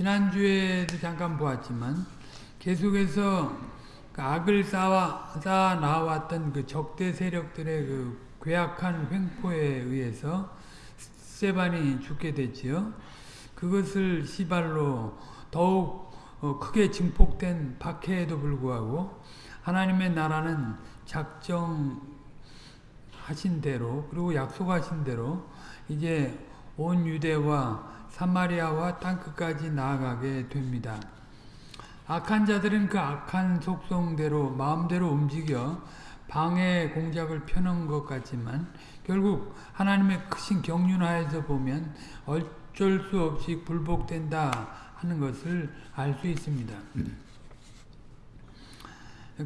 지난주에도 잠깐 보았지만 계속해서 그 악을 쌓아, 쌓아 나왔던 그 적대 세력들의 그 괴악한 횡포에 의해서 스테반이 죽게 됐지요. 그것을 시발로 더욱 어, 크게 증폭된 박해에도 불구하고 하나님의 나라는 작정하신 대로 그리고 약속하신 대로 이제 온 유대와 사마리아와 땅끝까지 나아가게 됩니다. 악한 자들은 그 악한 속성대로 마음대로 움직여 방해 공작을 펴는 것 같지만 결국 하나님의 크신 경륜하에서 보면 어쩔 수 없이 굴복된다 하는 것을 알 수 있습니다.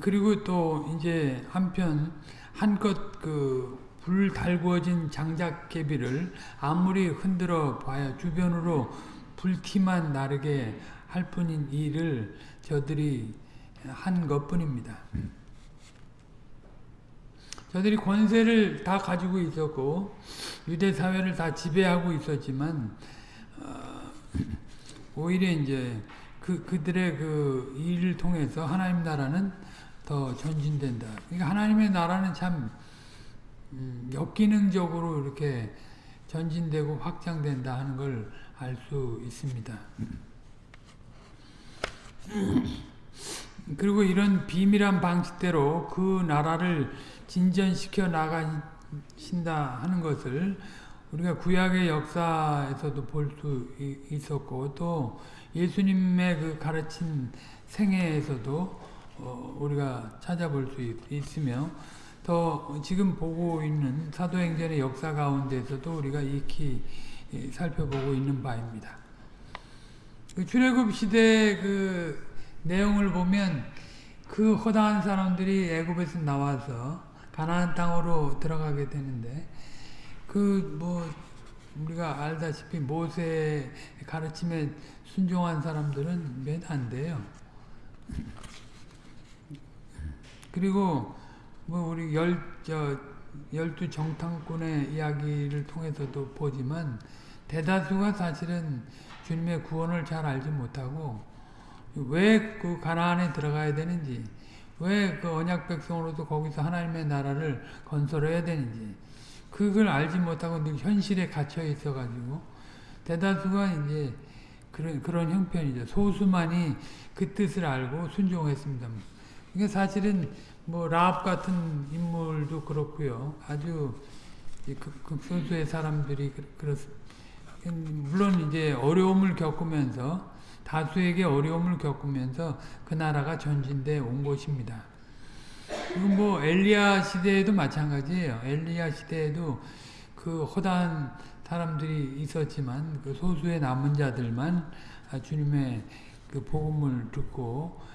그리고 또 이제 한편 한껏 그 불 달구어진 장작개비를 아무리 흔들어 봐야 주변으로 불티만 나르게 할 뿐인 일을 저들이 한 것뿐입니다. 저들이 권세를 다 가지고 있었고 유대 사회를 다 지배하고 있었지만 어, 오히려 이제 그 그들의 그 일을 통해서 하나님 나라는 더 전진된다. 그러니까 하나님의 나라는 참 음, 역기능적으로 이렇게 전진되고 확장된다 하는 걸 알 수 있습니다. 그리고 이런 비밀한 방식대로 그 나라를 진전시켜 나가신다 하는 것을 우리가 구약의 역사에서도 볼 수 있었고 또 예수님의 그 가르친 생애에서도 어 우리가 찾아볼 수 있으며 또 지금 보고 있는 사도행전의 역사 가운데서도 우리가 익히 살펴보고 있는 바입니다. 그 출애굽 시대 그 내용을 보면 그 허다한 사람들이 애굽에서 나와서 가나안 땅으로 들어가게 되는데 그 뭐 우리가 알다시피 모세의 가르침에 순종한 사람들은 몇 안 돼요. 그리고 뭐 우리 열 저 열두 정탐꾼의 이야기를 통해서도 보지만 대다수가 사실은 주님의 구원을 잘 알지 못하고 왜 그 가나안에 들어가야 되는지 왜 그 언약 백성으로도 거기서 하나님의 나라를 건설해야 되는지 그걸 알지 못하고 늘 현실에 갇혀 있어가지고 대다수가 이제 그런 그런 형편이죠. 소수만이 그 뜻을 알고 순종했습니다. 이게 사실은 뭐 라합 같은 인물도 그렇고요. 아주 극소수의 사람들이 그렇습니다. 물론 이제 어려움을 겪으면서 다수에게 어려움을 겪으면서 그 나라가 전진돼 온 것입니다. 뭐 엘리야 시대에도 마찬가지예요. 엘리야 시대에도 그 허다한 사람들이 있었지만 그 소수의 남은 자들만 주님의 그 복음을 듣고 어,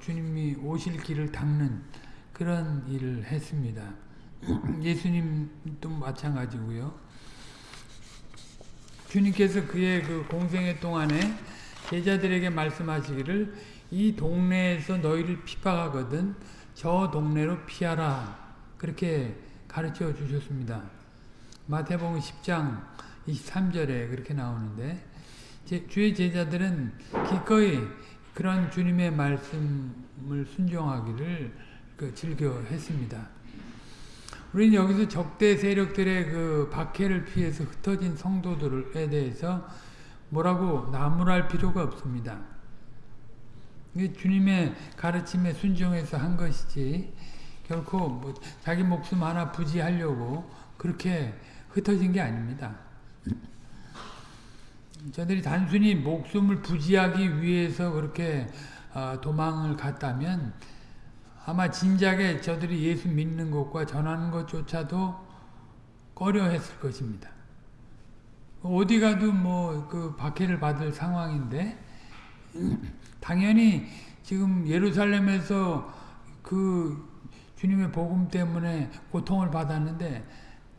주님이 오실 길을 닦는 그런 일을 했습니다. 예수님도 마찬가지고요. 주님께서 그의 그 공생애 동안에 제자들에게 말씀하시기를 이 동네에서 너희를 핍박하거든 저 동네로 피하라 그렇게 가르쳐 주셨습니다. 마태복음 10장 23절에 그렇게 나오는데 제, 주의 제자들은 기꺼이 그런 주님의 말씀을 순종하기를 그 즐겨 했습니다. 우리는 여기서 적대 세력들의 그 박해를 피해서 흩어진 성도들에 대해서 뭐라고 나무랄 필요가 없습니다. 주님의 가르침에 순종해서 한 것이지 결코 뭐 자기 목숨 하나 부지하려고 그렇게 흩어진 게 아닙니다. 저들이 단순히 목숨을 부지하기 위해서 그렇게 도망을 갔다면 아마 진작에 저들이 예수 믿는 것과 전하는 것조차도 꺼려 했을 것입니다. 어디 가도 뭐 그 박해를 받을 상황인데 당연히 지금 예루살렘에서 그 주님의 복음 때문에 고통을 받았는데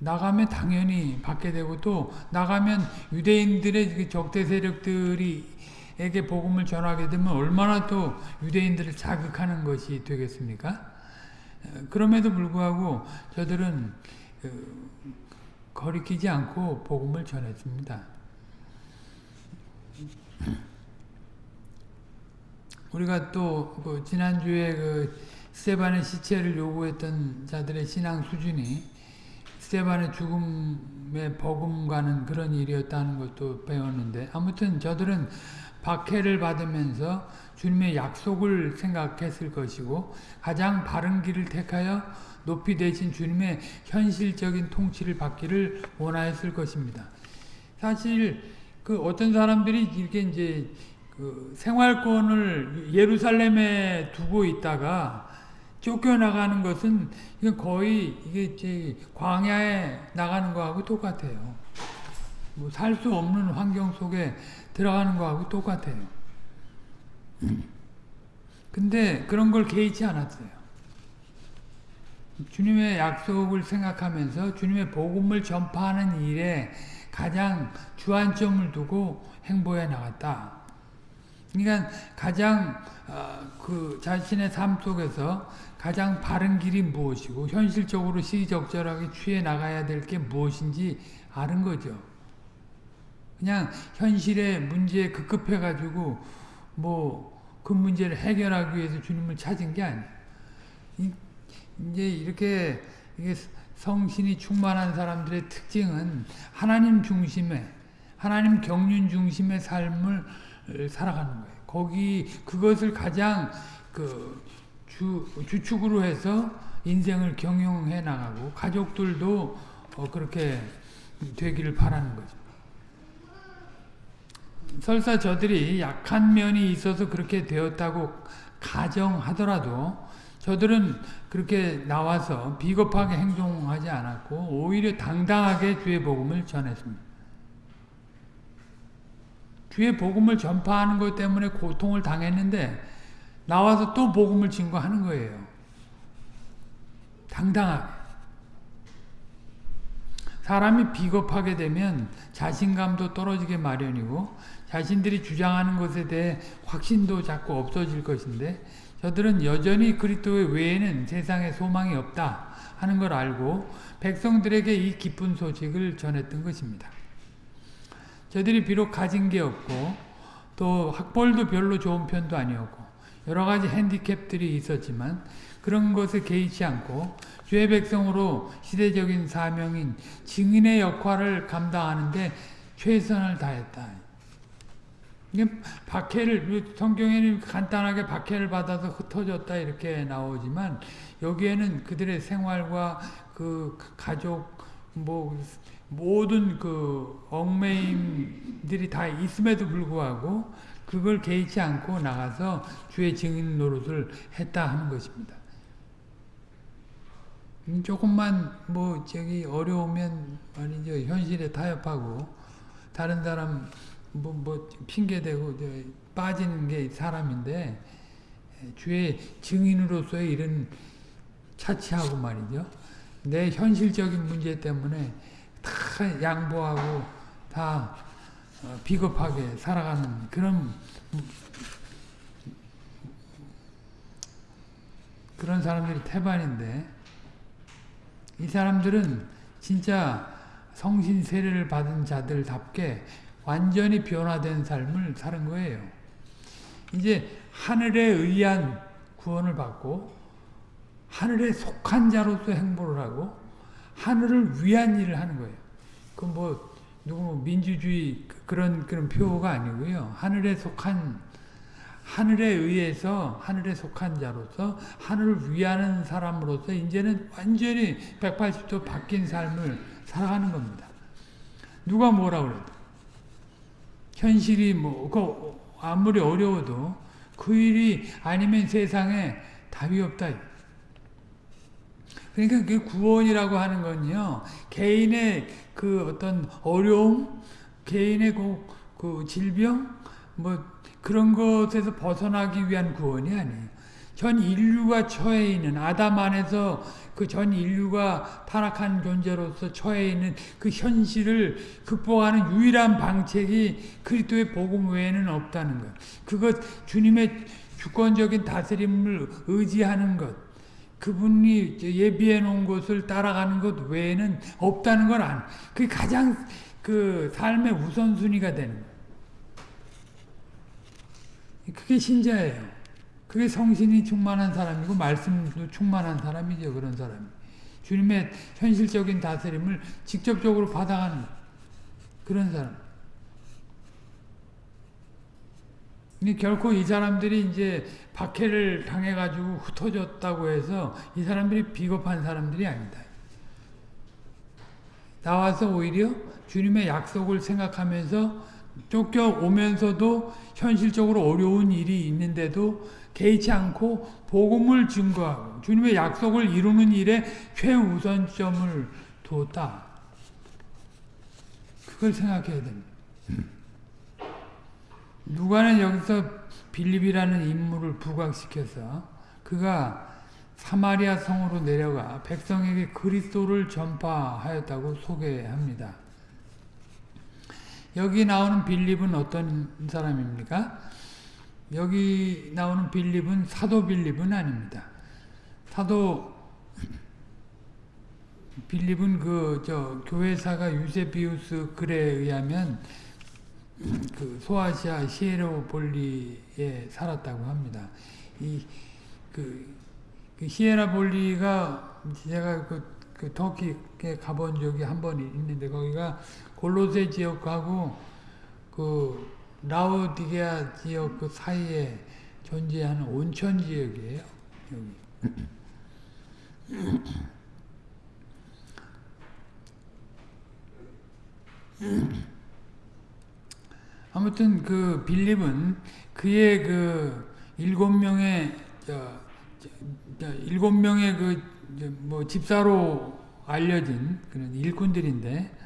나가면 당연히 받게 되고 또 나가면 유대인들의 그 적대 세력들이 에게 복음을 전하게 되면 얼마나 또 유대인들을 자극하는 것이 되겠습니까? 그럼에도 불구하고 저들은 거리끼지 않고 복음을 전했습니다. 우리가 또 그 지난주에 그 스테반의 시체를 요구했던 자들의 신앙 수준이 스테반의 죽음에 버금가는 그런 일이었다는 것도 배웠는데 아무튼 저들은 박해를 받으면서 주님의 약속을 생각했을 것이고 가장 바른 길을 택하여 높이 되신 주님의 현실적인 통치를 받기를 원하였을 것입니다. 사실 그 어떤 사람들이 이렇게 이제 그 생활권을 예루살렘에 두고 있다가 쫓겨나가는 것은 이건 거의 이게 제 광야에 나가는 거하고 똑같아요. 뭐 살 수 없는 환경 속에 들어가는 거하고 똑같아요. 근데 그런 걸 개의치 않았어요. 주님의 약속을 생각하면서 주님의 복음을 전파하는 일에 가장 주안점을 두고 행보해 나갔다. 그러니까 가장 어, 그 자신의 삶 속에서 가장 바른 길이 무엇이고 현실적으로 시적절하게 취해 나가야 될 게 무엇인지 아는 거죠. 그냥 현실의 문제에 급급해 가지고 뭐 그 문제를 해결하기 위해서 주님을 찾은 게 아니에요. 이제 이렇게 성신이 충만한 사람들의 특징은 하나님 중심의 하나님 경륜 중심의 삶을 살아가는 거예요. 거기 그것을 가장 그 주, 주축으로 해서 인생을 경영해 나가고 가족들도 어 그렇게 되기를 바라는 거죠. 설사 저들이 약한 면이 있어서 그렇게 되었다고 가정하더라도 저들은 그렇게 나와서 비겁하게 행동하지 않았고 오히려 당당하게 주의 복음을 전했습니다. 주의 복음을 전파하는 것 때문에 고통을 당했는데 나와서 또 복음을 증거하는 거예요. 당당하게. 사람이 비겁하게 되면 자신감도 떨어지게 마련이고 자신들이 주장하는 것에 대해 확신도 자꾸 없어질 것인데 저들은 여전히 그리스도 외에는 세상에 소망이 없다 하는 걸 알고 백성들에게 이 기쁜 소식을 전했던 것입니다. 저들이 비록 가진 게 없고 또 학벌도 별로 좋은 편도 아니었고 여러 가지 핸디캡들이 있었지만 그런 것에 개의치 않고 주의 백성으로 시대적인 사명인 증인의 역할을 감당하는데 최선을 다했다. 이게 박해를 성경에는 간단하게 박해를 받아서 흩어졌다 이렇게 나오지만 여기에는 그들의 생활과 그 가족 뭐 모든 그 얽매임들이 다 있음에도 불구하고 그걸 개의치 않고 나가서 주의 증인 노릇을 했다 하는 것입니다. 음, 조금만 뭐 저기 어려우면 말이죠 현실에 타협하고 다른 사람 뭐, 뭐 핑계대고 빠지는 게 사람인데 주의 증인으로서의 이런 차치하고 말이죠 내 현실적인 문제 때문에 다 양보하고 다 어, 비겁하게 살아가는 그런 그런 사람들이 태반인데 이 사람들은 진짜 성신 세례를 받은 자들답게 완전히 변화된 삶을 사는 거예요. 이제 하늘에 의한 구원을 받고 하늘에 속한 자로서 행보를 하고 하늘을 위한 일을 하는 거예요. 그뭐 누구 뭐 민주주의 그런 그런 표가 아니고요. 하늘에 속한 하늘에 의해서 하늘에 속한 자로서 하늘을 위하는 사람으로서 이제는 완전히 180도 바뀐 삶을 살아가는 겁니다. 누가 뭐라 그래도 현실이 뭐그 아무리 어려워도 그 일이 아니면 세상에 답이 없다. 그러니까 그 구원이라고 하는 건요 개인의 그 어떤 어려움, 개인의 그, 그 질병, 뭐 그런 것에서 벗어나기 위한 구원이 아니에요. 전 인류가 처해 있는 아담 안에서 그 전 인류가 타락한 존재로서 처해 있는 그 현실을 극복하는 유일한 방책이 그리스도의 복음 외에는 없다는 것. 그것 주님의 주권적인 다스림을 의지하는 것. 그분이 예비해 놓은 것을 따라가는 것 외에는 없다는 걸 안. 그게 가장 그 삶의 우선순위가 되는 거예요. 그게 신자예요. 그게 성신이 충만한 사람이고 말씀도 충만한 사람이죠. 그런 사람이. 주님의 현실적인 다스림을 직접적으로 받아가는 그런 사람. 근데 결코 이 사람들이 이제 박해를 당해가지고 흩어졌다고 해서 이 사람들이 비겁한 사람들이 아니다. 나와서 오히려 주님의 약속을 생각하면서 쫓겨오면서도 현실적으로 어려운 일이 있는데도 개의치 않고 복음을 증거하고 주님의 약속을 이루는 일에 최우선점을 두었다. 그걸 생각해야 됩니다. 누가는 여기서 빌립이라는 인물을 부각시켜서 그가 사마리아 성으로 내려가 백성에게 그리스도를 전파하였다고 소개합니다. 여기 나오는 빌립은 어떤 사람입니까? 여기 나오는 빌립은 사도 빌립은 아닙니다. 사도 빌립은 그 저 교회사가 유세비우스 글에 의하면 그 소아시아 시에로볼리에 살았다고 합니다. 이그 그 시에라볼리가 제가 그, 그 터키에 가본 적이 한 번 있는데 거기가 골로세 지역하고 그 라오디게아 지역 그 사이에 존재하는 온천 지역이에요. 여기. 아무튼 그 빌립은 그의 그 일곱 명의 일곱 명의 그 뭐 집사로 알려진 그런 일꾼들인데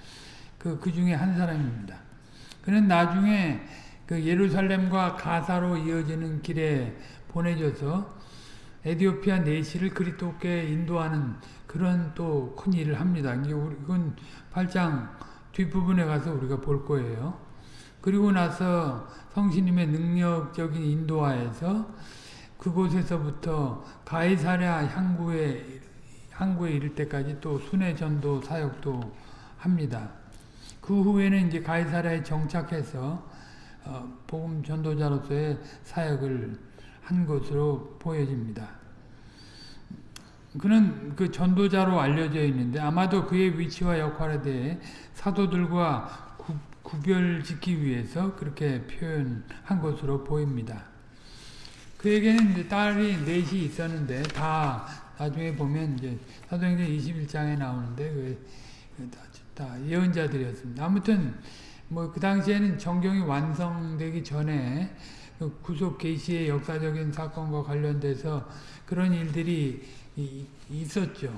그, 그 중에 한 사람입니다. 그는 나중에 그 예루살렘과 가사로 이어지는 길에 보내져서 에디오피아 내시를 그리스도께 인도하는 그런 또 큰 일을 합니다. 이건 8장 뒷부분에 가서 우리가 볼 거예요. 그리고 나서 성신님의 능력적인 인도하에서 그곳에서부터 가이사랴 향구에 항구에 이를 때까지 또 순회 전도 사역도 합니다. 그 후에는 이제 가이사랴에 정착해서 어, 복음 전도자로서의 사역을 한 것으로 보여집니다. 그는 그 전도자로 알려져 있는데 아마도 그의 위치와 역할에 대해 사도들과 구, 구별짓기 위해서 그렇게 표현한 것으로 보입니다. 그에게는 딸이 넷이 있었는데 다 나중에 보면 이제 사도행전 21장에 나오는데 그, 그 다 예언자들이었습니다. 아무튼 뭐 그 당시에는 정경이 완성되기 전에 그 구속 계시의 역사적인 사건과 관련돼서 그런 일들이 있었죠.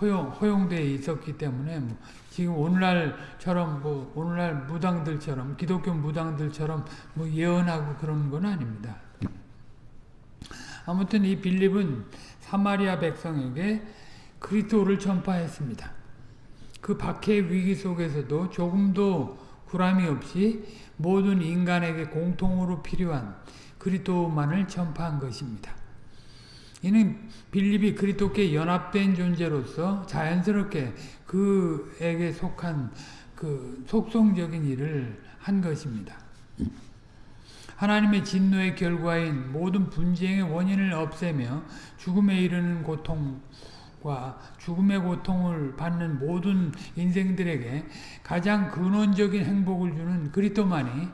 허용 허용돼 있었기 때문에 뭐 지금 오늘날처럼 뭐 오늘날 무당들처럼 기독교 무당들처럼 뭐 예언하고 그런 건 아닙니다. 아무튼 이 빌립은 사마리아 백성에게 그리스도를 전파했습니다. 그 박해 위기 속에서도 조금도 구람이 없이 모든 인간에게 공통으로 필요한 그리스도만을 전파한 것입니다. 이는 빌립이 그리스도께 연합된 존재로서 자연스럽게 그에게 속한 그 속성적인 일을 한 것입니다. 하나님의 진노의 결과인 모든 분쟁의 원인을 없애며 죽음에 이르는 고통과 죽음의 고통을 받는 모든 인생들에게 가장 근원적인 행복을 주는 그리스도만이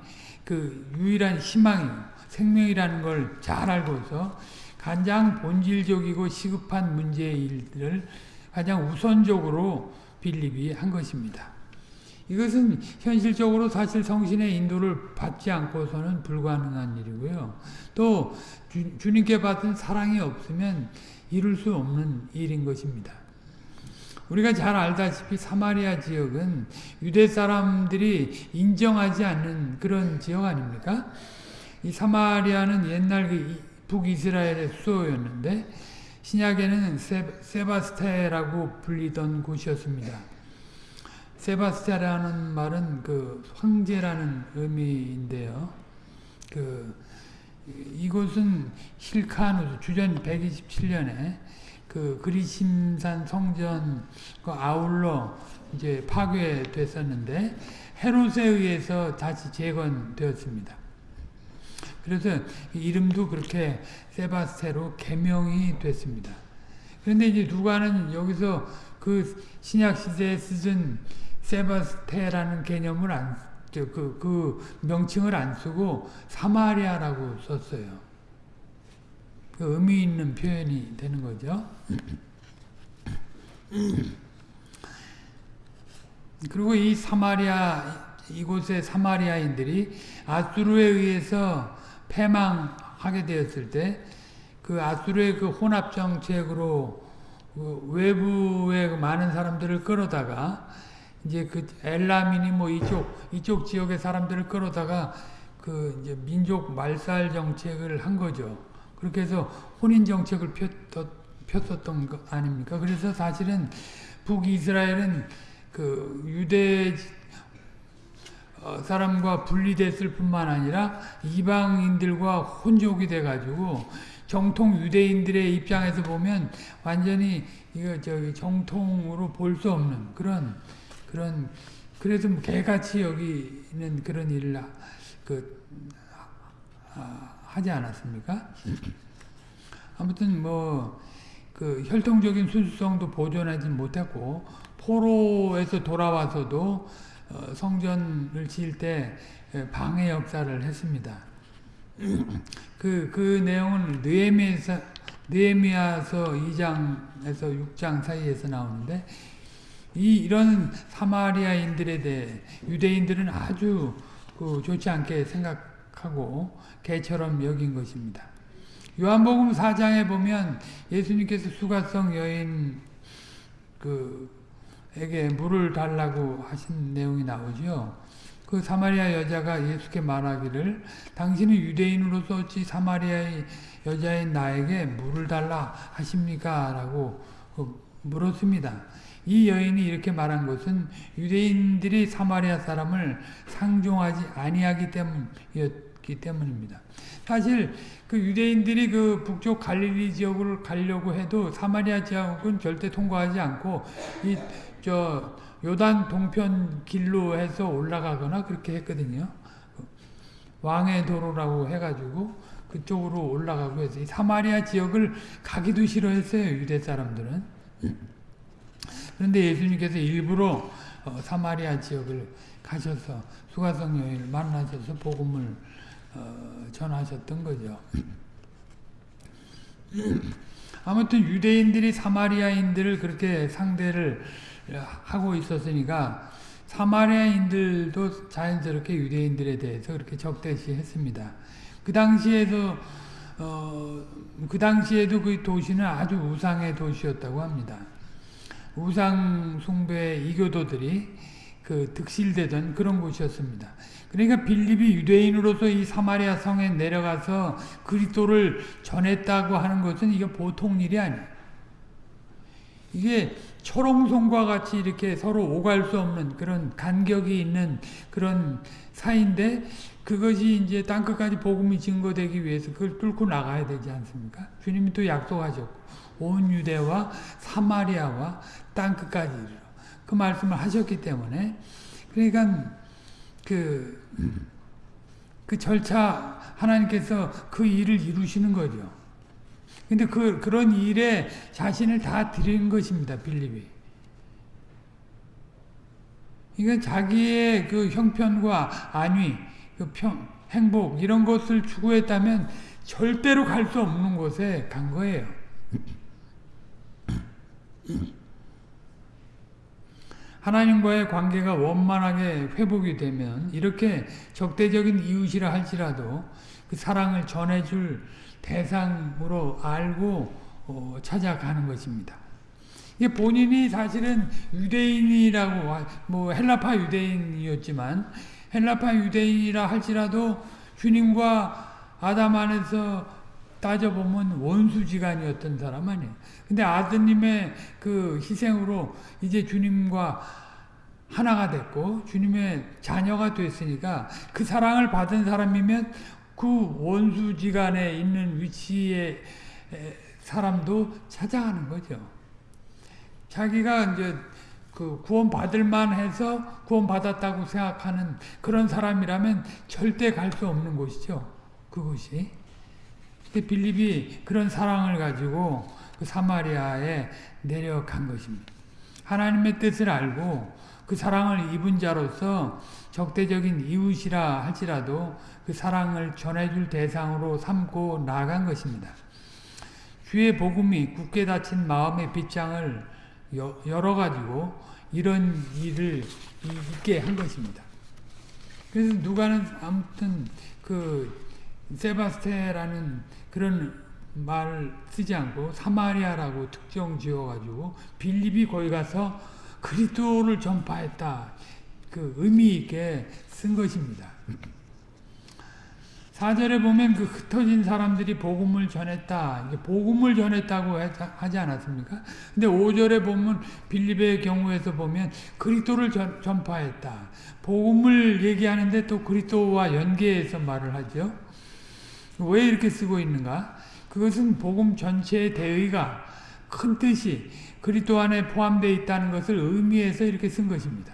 그 유일한 희망이요 생명이라는 걸 잘 알고서 가장 본질적이고 시급한 문제의 일들을 가장 우선적으로 빌립이 한 것입니다. 이것은 현실적으로 사실 성신의 인도를 받지 않고서는 불가능한 일이고요. 또 주, 님께 받은 사랑이 없으면 이룰 수 없는 일인 것입니다. 우리가 잘 알다시피 사마리아 지역은 유대 사람들이 인정하지 않는 그런 지역 아닙니까? 이 사마리아는 옛날 그 북이스라엘의 수도였는데 신약에는 세, 세바스테라고 불리던 곳이었습니다. 세바스티아라는 말은 그 황제라는 의미인데요. 그 이곳은 힐카누스 주전 127년에 그 그리심산 성전과 아울러 이제 파괴됐었는데 헤롯에 의해서 다시 재건되었습니다. 그래서 이름도 그렇게 세바스테로 개명이 됐습니다. 그런데 이제 누가는 여기서 그 신약 시대에 쓰던 세바스테라는 개념을 안, 그, 그 명칭을 안 쓰고 사마리아라고 썼어요. 그 의미 있는 표현이 되는 거죠. 그리고 이 사마리아 이곳의 사마리아인들이 아수르에 의해서 패망하게 되었을 때 그 아수르의 그 혼합 정책으로 그 외부의 그 많은 사람들을 끌어다가 이제 그 엘라민이 뭐 이쪽 이쪽 지역의 사람들을 끌어다가 그 이제 민족 말살 정책을 한 거죠. 그렇게 해서 혼인 정책을 폈었던 거 아닙니까? 그래서 사실은 북이스라엘은 그 유대 사람과 분리됐을 뿐만 아니라 이방인들과 혼족이 돼가지고 정통 유대인들의 입장에서 보면 완전히 이거 저기 정통으로 볼 수 없는 그런 그런 그래도 개같이 여기는 그런 일을 그 아, 하지 않았습니까? 아무튼 뭐 그 혈통적인 순수성도 보존하지 못했고 포로에서 돌아와서도 어, 성전을 지을 때 방해 역사를 했습니다. 그, 그 내용은 느헤미야서, 느헤미야서 2장에서 6장 사이에서 나오는데 이 이런 사마리아인들에 대해 유대인들은 아주 그 좋지 않게 생각 하고 개처럼 여긴 것입니다. 요한복음 4장에 보면 예수님께서 수가성 여인 그 에게 물을 달라고 하신 내용이 나오죠. 그 사마리아 여자가 예수께 말하기를 당신은 유대인으로서 어찌 사마리아의 여자인 나에게 물을 달라 하십니까? 라고 물었습니다. 이 여인이 이렇게 말한 것은 유대인들이 사마리아 사람을 상종하지 아니하기 때문이었 기 때문입니다. 사실 그 유대인들이 그 북쪽 갈릴리 지역을 가려고 해도 사마리아 지역은 절대 통과하지 않고 이 저 요단 동편 길로 해서 올라가거나 그렇게 했거든요. 왕의 도로라고 해가지고 그쪽으로 올라가고 해서 이 사마리아 지역을 가기도 싫어했어요. 유대 사람들은. 그런데 예수님께서 일부러 어, 사마리아 지역을 가셔서 수가성 여인을 만나셔서 복음을 어, 전하셨던 거죠. 아무튼 유대인들이 사마리아인들을 그렇게 상대를 하고 있었으니까 사마리아인들도 자연스럽게 유대인들에 대해서 그렇게 적대시 했습니다. 그 당시에도 어, 그 당시에도 그 도시는 아주 우상의 도시였다고 합니다. 우상 숭배 이교도들이 그 득실되던 그런 곳이었습니다. 그러니까 빌립이 유대인으로서 이 사마리아 성에 내려가서 그리스도를 전했다고 하는 것은 이게 보통 일이 아니에요. 이게 초롱성과 같이 이렇게 서로 오갈 수 없는 그런 간격이 있는 그런 사이인데 그것이 이제 땅끝까지 복음이 증거되기 위해서 그걸 뚫고 나가야 되지 않습니까? 주님이 또 약속하셨고 온 유대와 사마리아와 땅끝까지 이르러 그 말씀을 하셨기 때문에 그러니까 그, 그 절차 하나님께서 그 일을 이루시는 거죠. 근데 그, 그런 일에 자신을 다 드린 것입니다, 빌립이. 그러니까 자기의 그 형편과 안위, 그 평, 행복, 이런 것을 추구했다면 절대로 갈 수 없는 곳에 간 거예요. 하나님과의 관계가 원만하게 회복이 되면 이렇게 적대적인 이웃이라 할지라도 그 사랑을 전해줄 대상으로 알고 어, 찾아가는 것입니다. 이게 본인이 사실은 유대인이라고 뭐 헬라파 유대인이었지만 헬라파 유대인이라 할지라도 주님과 아담 안에서 따져보면 원수지간이었던 사람 아니에요. 근데 아드님의 그 희생으로 이제 주님과 하나가 됐고 주님의 자녀가 됐으니까 그 사랑을 받은 사람이면 그 원수지간에 있는 위치의 사람도 찾아가는 거죠. 자기가 이제 그 구원 받을 만 해서 구원 받았다고 생각하는 그런 사람이라면 절대 갈 수 없는 곳이죠. 그것이. 빌립이 그런 사랑을 가지고 그 사마리아에 내려간 것입니다. 하나님의 뜻을 알고 그 사랑을 입은 자로서 적대적인 이웃이라 할지라도 그 사랑을 전해줄 대상으로 삼고 나간 것입니다. 주의 복음이 굳게 닫힌 마음의 빗장을 열어가지고 이런 일을 있게 한 것입니다. 그래서 누가는 아무튼 그 세바스테라는 그런 말을 쓰지 않고 사마리아라고 특정 지어가지고 빌립이 거기 가서 그리스도를 전파했다. 그 의미 있게 쓴 것입니다. 4절에 보면 그 흩어진 사람들이 복음을 전했다. 복음을 전했다고 하지 않았습니까? 근데 5절에 보면 빌립의 경우에서 보면 그리스도를 전, 전파했다. 복음을 얘기하는데 또 그리스도와 연계해서 말을 하죠. 왜 이렇게 쓰고 있는가? 그것은 복음 전체의 대의가 큰 뜻이 그리스도 안에 포함되어 있다는 것을 의미해서 이렇게 쓴 것입니다.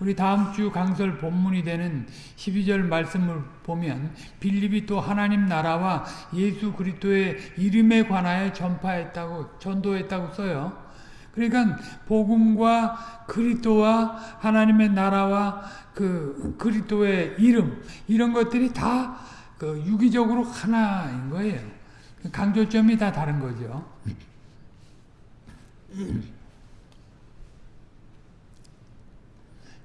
우리 다음 주 강설 본문이 되는 12절 말씀을 보면 빌립이 또 하나님 나라와 예수 그리스도의 이름에 관하여 전파했다고 전도했다고 써요. 그러니까 복음과 그리스도와 하나님의 나라와 그 그리스도의 이름 이런 것들이 다 그 유기적으로 하나인 거예요. 강조점이 다 다른 거죠.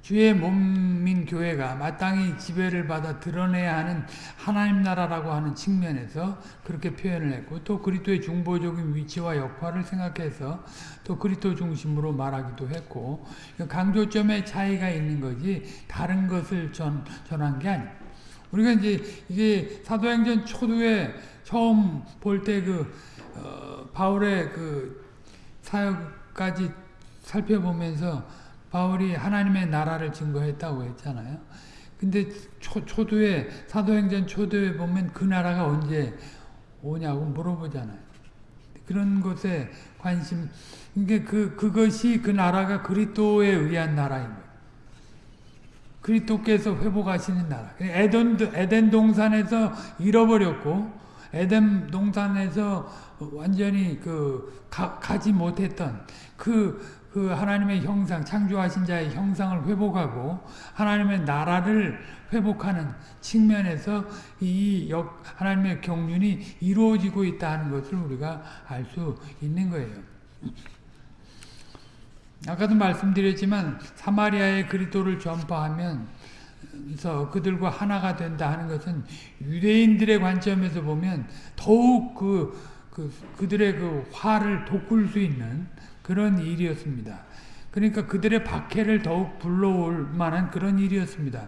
주의 몸인 교회가 마땅히 지배를 받아 드러내야 하는 하나님 나라라고 하는 측면에서 그렇게 표현을 했고 또 그리스도의 중보적인 위치와 역할을 생각해서 또 그리스도 중심으로 말하기도 했고 강조점의 차이가 있는 거지 다른 것을 전, 전한 게 아니에요. 우리가 이제 이게 사도행전 초두에 처음 볼 때그 어, 바울의 그 사역까지 살펴보면서 바울이 하나님의 나라를 증거했다고 했잖아요. 근데 초, 초두에 사도행전 초두에 보면 그 나라가 언제 오냐고 물어보잖아요. 그런 것에 관심 이게 그 그것이 그 나라가 그리스도에 의한 나라인 거예요. 그리스도께서 회복하시는 나라. 에덴 에덴 동산에서 잃어버렸고 에덴 동산에서 완전히 그 가, 가지 못했던 그 그 하나님의 형상, 창조하신 자의 형상을 회복하고 하나님의 나라를 회복하는 측면에서 이 역, 하나님의 경륜이 이루어지고 있다는 것을 우리가 알 수 있는 거예요. 아까도 말씀드렸지만 사마리아의 그리스도를 전파하면 서 그들과 하나가 된다 하는 것은 유대인들의 관점에서 보면 더욱 그, 그 그들의 그 화를 돋굴 수 있는 그런 일이었습니다. 그러니까 그들의 박해를 더욱 불러올 만한 그런 일이었습니다.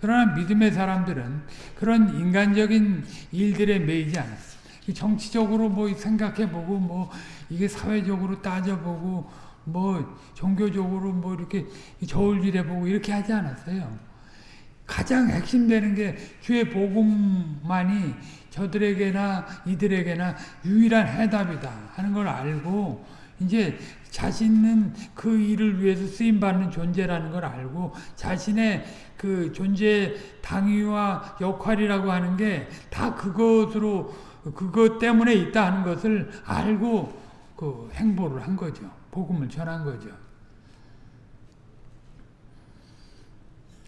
그러나 믿음의 사람들은 그런 인간적인 일들에 매이지 않았어요. 정치적으로 뭐 생각해보고 뭐 이게 사회적으로 따져보고 뭐 종교적으로 뭐 이렇게 저울질해보고 이렇게 하지 않았어요. 가장 핵심되는 게 주의 복음만이 저들에게나 이들에게나 유일한 해답이다 하는 걸 알고 이제 자신은 그 일을 위해서 쓰임받는 존재라는 걸 알고 자신의 그 존재 당위와 역할이라고 하는 게 다 그것으로 그것 때문에 있다 하는 것을 알고 그 행보를 한 거죠. 복음을 전한 거죠.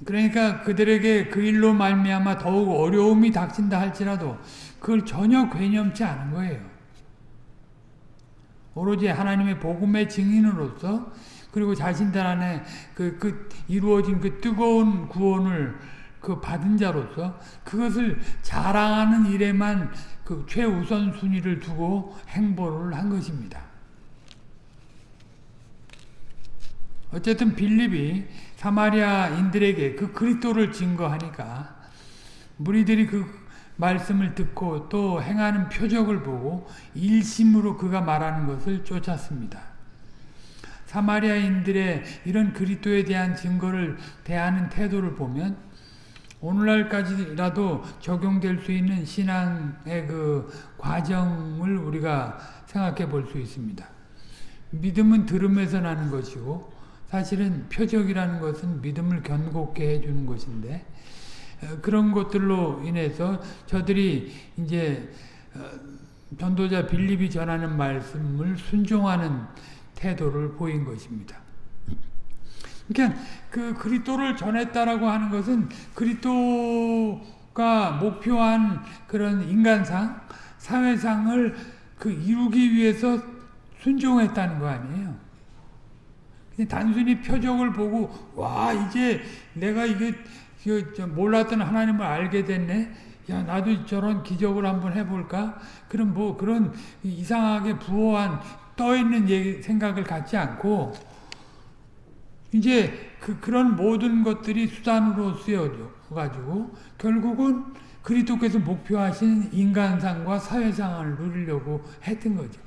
그러니까 그들에게 그 일로 말미암아 더욱 어려움이 닥친다 할지라도 그걸 전혀 괴념치 않은 거예요. 오로지 하나님의 복음의 증인으로서 그리고 자신들 안에 그, 그 이루어진 그 뜨거운 구원을 그 받은 자로서 그것을 자랑하는 일에만 그 최우선 순위를 두고 행보를 한 것입니다. 어쨌든 빌립이 사마리아인들에게 그 그리스도를 증거하니까 무리들이 그 말씀을 듣고 또 행하는 표적을 보고 일심으로 그가 말하는 것을 쫓았습니다. 사마리아인들의 이런 그리스도에 대한 증거를 대하는 태도를 보면 오늘날까지라도 적용될 수 있는 신앙의 그 과정을 우리가 생각해 볼 수 있습니다. 믿음은 들음에서 나는 것이고 사실은 표적이라는 것은 믿음을 견고케 해주는 것인데 어, 그런 것들로 인해서 저들이 이제 어, 전도자 빌립이 전하는 말씀을 순종하는 태도를 보인 것입니다. 그러니까 그 그리스도를 전했다라고 하는 것은 그리스도가 목표한 그런 인간상, 사회상을 그 이루기 위해서 순종했다는 거 아니에요. 단순히 표적을 보고 와 이제 내가 이게 몰랐던 하나님을 알게 됐네. 야 나도 저런 기적을 한번 해볼까? 그럼 뭐 그런 이상하게 부호한 떠 있는 생각을 갖지 않고 이제 그 그런 모든 것들이 수단으로 쓰여져 가지고 결국은 그리스도께서 목표하신 인간상과 사회상을 누리려고 했던 거죠.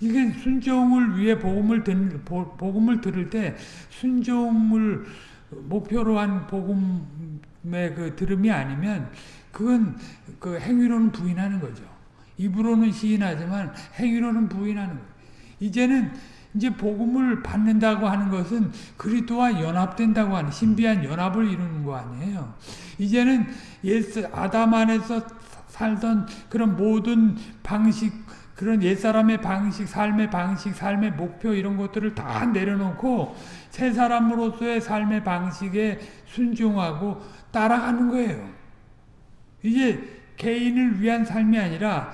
이게 순종을 위해 복음을 들, 복음을 들을 때 순종을 목표로 한 복음의 그 들음이 아니면 그건 그 행위로는 부인하는 거죠. 입으로는 시인하지만 행위로는 부인하는 거예요. 이제는 이제 복음을 받는다고 하는 것은 그리스도와 연합된다고 하는 신비한 연합을 이루는 거 아니에요. 이제는 옛 아담 안에서 살던 그런 모든 방식 그런 옛사람의 방식, 삶의 방식, 삶의 목표 이런 것들을 다 내려놓고 새 사람으로서의 삶의 방식에 순종하고 따라가는 거예요. 이제 개인을 위한 삶이 아니라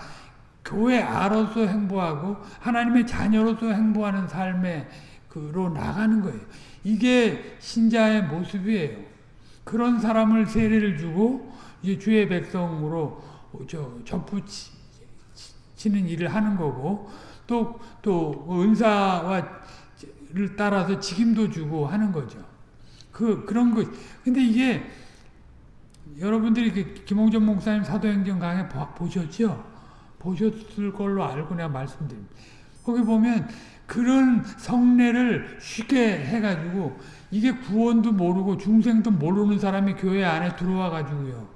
교회 아로서 행보하고 하나님의 자녀로서 행보하는 삶에 그로 나가는 거예요. 이게 신자의 모습이에요. 그런 사람을 세례를 주고 이제 주의 백성으로 저 접붙이 치는 일을 하는 거고 또 또 은사와를 따라서 직임도 주고 하는 거죠. 그 그런 것. 근데 이게 여러분들이 그 김홍전 목사님 사도행전 강의 보셨죠? 보셨을 걸로 알고 내가 말씀드립니다. 거기 보면 그런 성례를 쉽게 해가지고 이게 구원도 모르고 중생도 모르는 사람이 교회 안에 들어와 가지고요.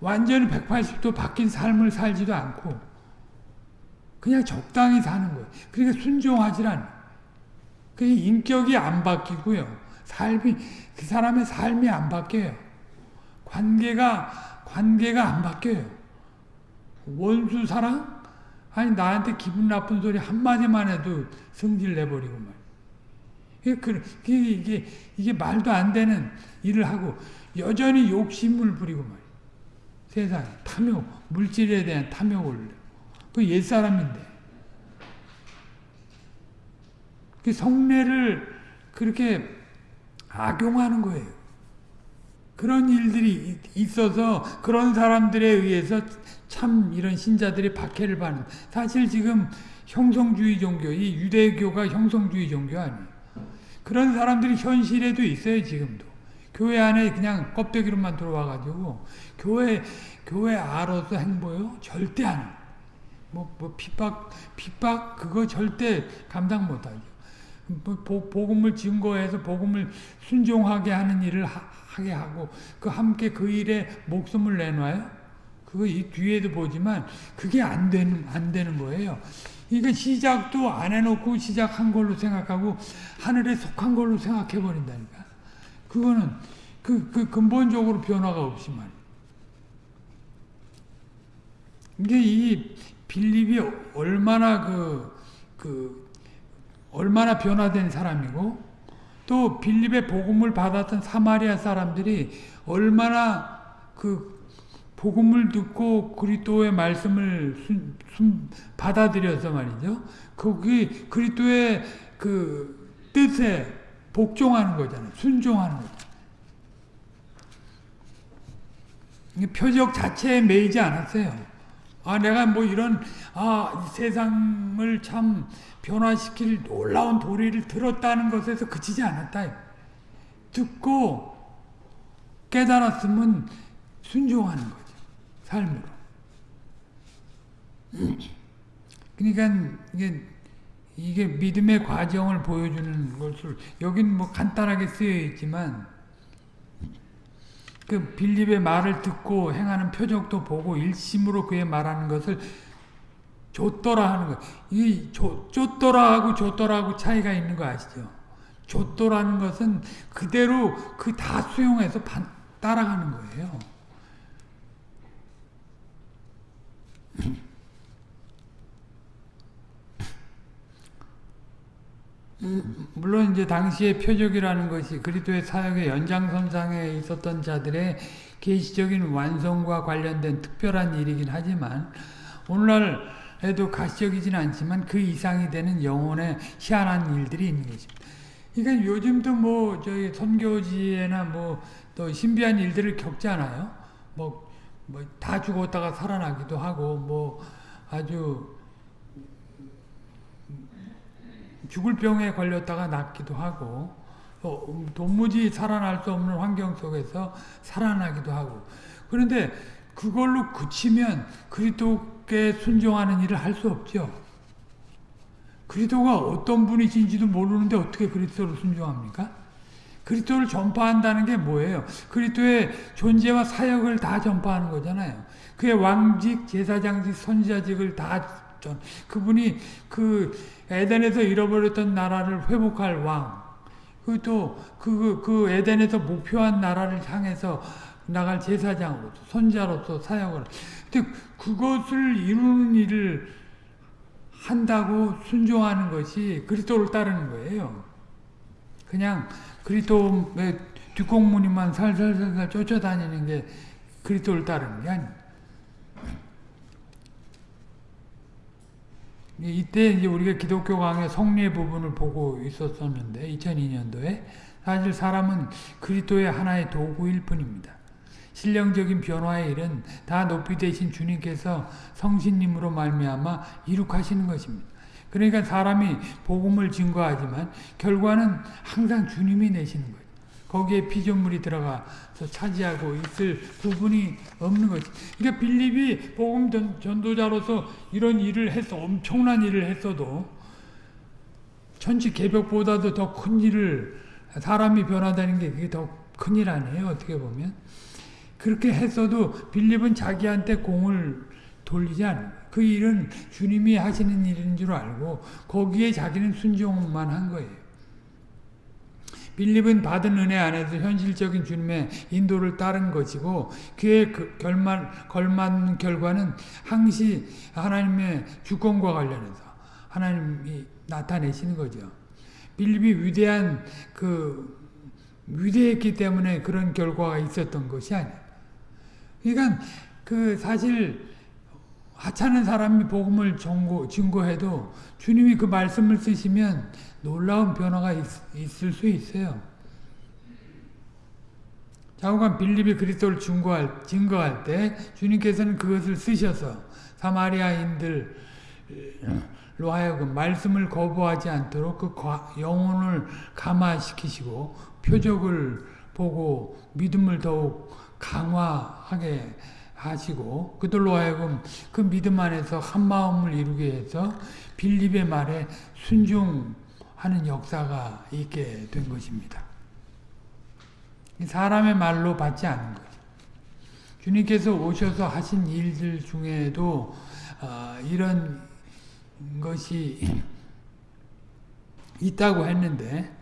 완전히 180도 바뀐 삶을 살지도 않고 그냥 적당히 사는 거예요. 그러니까 순종하지 않아요. 그 인격이 안 바뀌고요. 삶이 그 사람의 삶이 안 바뀌어요. 관계가 관계가 안 바뀌어요. 원수 사랑? 아니 나한테 기분 나쁜 소리 한 마디만 해도 성질 내버리고 말. 그 이게, 이게 이게 말도 안 되는 일을 하고 여전히 욕심을 부리고 말. 세상 탐욕 물질에 대한 탐욕을 그 옛사람인데. 그 성례를 그렇게 악용하는 거예요. 그런 일들이 있어서 그런 사람들에 의해서 참 이런 신자들이 박해를 받는 사실 지금 형성주의 종교, 이 유대교가 형성주의 종교 아니에요. 그런 사람들이 현실에도 있어요, 지금도. 교회 안에 그냥 껍데기로만 들어와가지고 교회 교회 아로서 행보요 절대 안 해요. 뭐, 뭐, 핍박, 핍박, 그거 절대 감당 못 하죠. 뭐, 복음을 증거해서 복음을 순종하게 하는 일을 하, 게 하고, 그 함께 그 일에 목숨을 내놔요? 그거 이 뒤에도 보지만, 그게 안 되는, 안 되는 거예요. 이게 시작도 안 해놓고 시작한 걸로 생각하고, 하늘에 속한 걸로 생각해 버린다니까. 그거는, 그, 그 근본적으로 변화가 말이에요. 이게 이 빌립이 얼마나 그, 그, 얼마나 변화된 사람이고, 또 빌립의 복음을 받았던 사마리아 사람들이 얼마나 그 복음을 듣고 그리스도의 말씀을 순, 순, 받아들여서 말이죠. 거기 그리스도의 그 뜻에 복종하는 거잖아요. 순종하는 거잖아요. 표적 자체에 매이지 않았어요. 아, 내가 뭐 이런, 아, 세상을 참 변화시킬 놀라운 도리를 들었다는 것에서 그치지 않았다. 듣고 깨달았으면 순종하는 거죠. 삶으로. 그러니까 이게, 이게 믿음의 과정을 보여주는 것을, 여긴 뭐 간단하게 쓰여 있지만, 그 빌립의 말을 듣고 행하는 표적도 보고 일심으로 그의 말하는 것을 줬더라 하는 것. 이 줬더라 하고 줬더라 하고 차이가 있는 거 아시죠? 줬더라는 것은 그대로 그 다 수용해서 반, 따라가는 거예요. 물론 이제 당시의 표적이라는 것이 그리스도의 사역의 연장선상에 있었던 자들의 계시적인 완성과 관련된 특별한 일이긴 하지만 오늘날에도 가시적이진 않지만 그 이상이 되는 영혼의 희한한 일들이 있는 것입니다. 그러니까 요즘도 뭐 저희 선교지에나 뭐 또 신비한 일들을 겪잖아요. 뭐 뭐 다 죽었다가 살아나기도 하고 뭐 아주 죽을 병에 걸렸다가 낫기도 하고 또 도무지 살아날 수 없는 환경 속에서 살아나기도 하고 그런데 그걸로 그치면 그리스도께 순종하는 일을 할 수 없죠. 그리스도가 어떤 분이신지도 모르는데 어떻게 그리스도를 순종합니까? 그리스도를 전파한다는 게 뭐예요? 그리스도의 존재와 사역을 다 전파하는 거잖아요. 그의 왕직, 제사장직, 선지자직을 다 전, 그분이 그 에덴에서 잃어버렸던 나라를 회복할 왕, 그또 그, 그 에덴에서 목표한 나라를 향해서 나갈 제사장으로서 선자로서 사역을. 근데 그것을 이루는 일을 한다고 순종하는 것이 그리스도를 따르는 거예요. 그냥 그리스도의 뒷공무니만 살살살살 쫓아다니는 게 그리스도를 따르는 게 아니에요. 이때 이제 우리가 기독교 강의 성례 부분을 보고 있었었는데 2002년도에 사실 사람은 그리스도의 하나의 도구일 뿐입니다. 신령적인 변화의 일은 다 높이 되신 주님께서 성신님으로 말미암아 이룩하시는 것입니다. 그러니까 사람이 복음을 증거하지만 결과는 항상 주님이 내시는 거예요. 거기에 피조물이 들어가서 차지하고 있을 부분이 없는 거지. 그러니까 빌립이 복음 전도자로서 이런 일을 했어. 엄청난 일을 했어도 천지 개벽보다도 더 큰 일을 사람이 변화되는 게 그게 더 큰 일 아니에요. 어떻게 보면. 그렇게 했어도 빌립은 자기한테 공을 돌리지 않아요. 그 일은 주님이 하시는 일인 줄 알고 거기에 자기는 순종만 한 거예요. 빌립은 받은 은혜 안에서 현실적인 주님의 인도를 따른 것이고 그의 그 결말, 걸맞는 결과는 항시 하나님의 주권과 관련해서 하나님이 나타내시는 거죠. 빌립이 위대한 그 위대했기 때문에 그런 결과가 있었던 것이 아니야. 그러니까 그 사실 하찮은 사람이 복음을 증거해도 주님이 그 말씀을 쓰시면 놀라운 변화가 있, 을수 있어요. 자고간 빌립이 그리스도를 증거할, 증거할 때 주님께서는 그것을 쓰셔서 사마리아인들로 하여금 말씀을 거부하지 않도록 그 영혼을 감화시키시고 표적을 보고 믿음을 더욱 강화하게 하시고 그들로 하여금 그 믿음 안에서 한 마음을 이루게 해서 빌립의 말에 순종 하는 역사가 있게 된 것입니다. 사람의 말로 받지 않는 거죠. 주님께서 오셔서 하신 일들 중에도 어, 이런 것이 있다고 했는데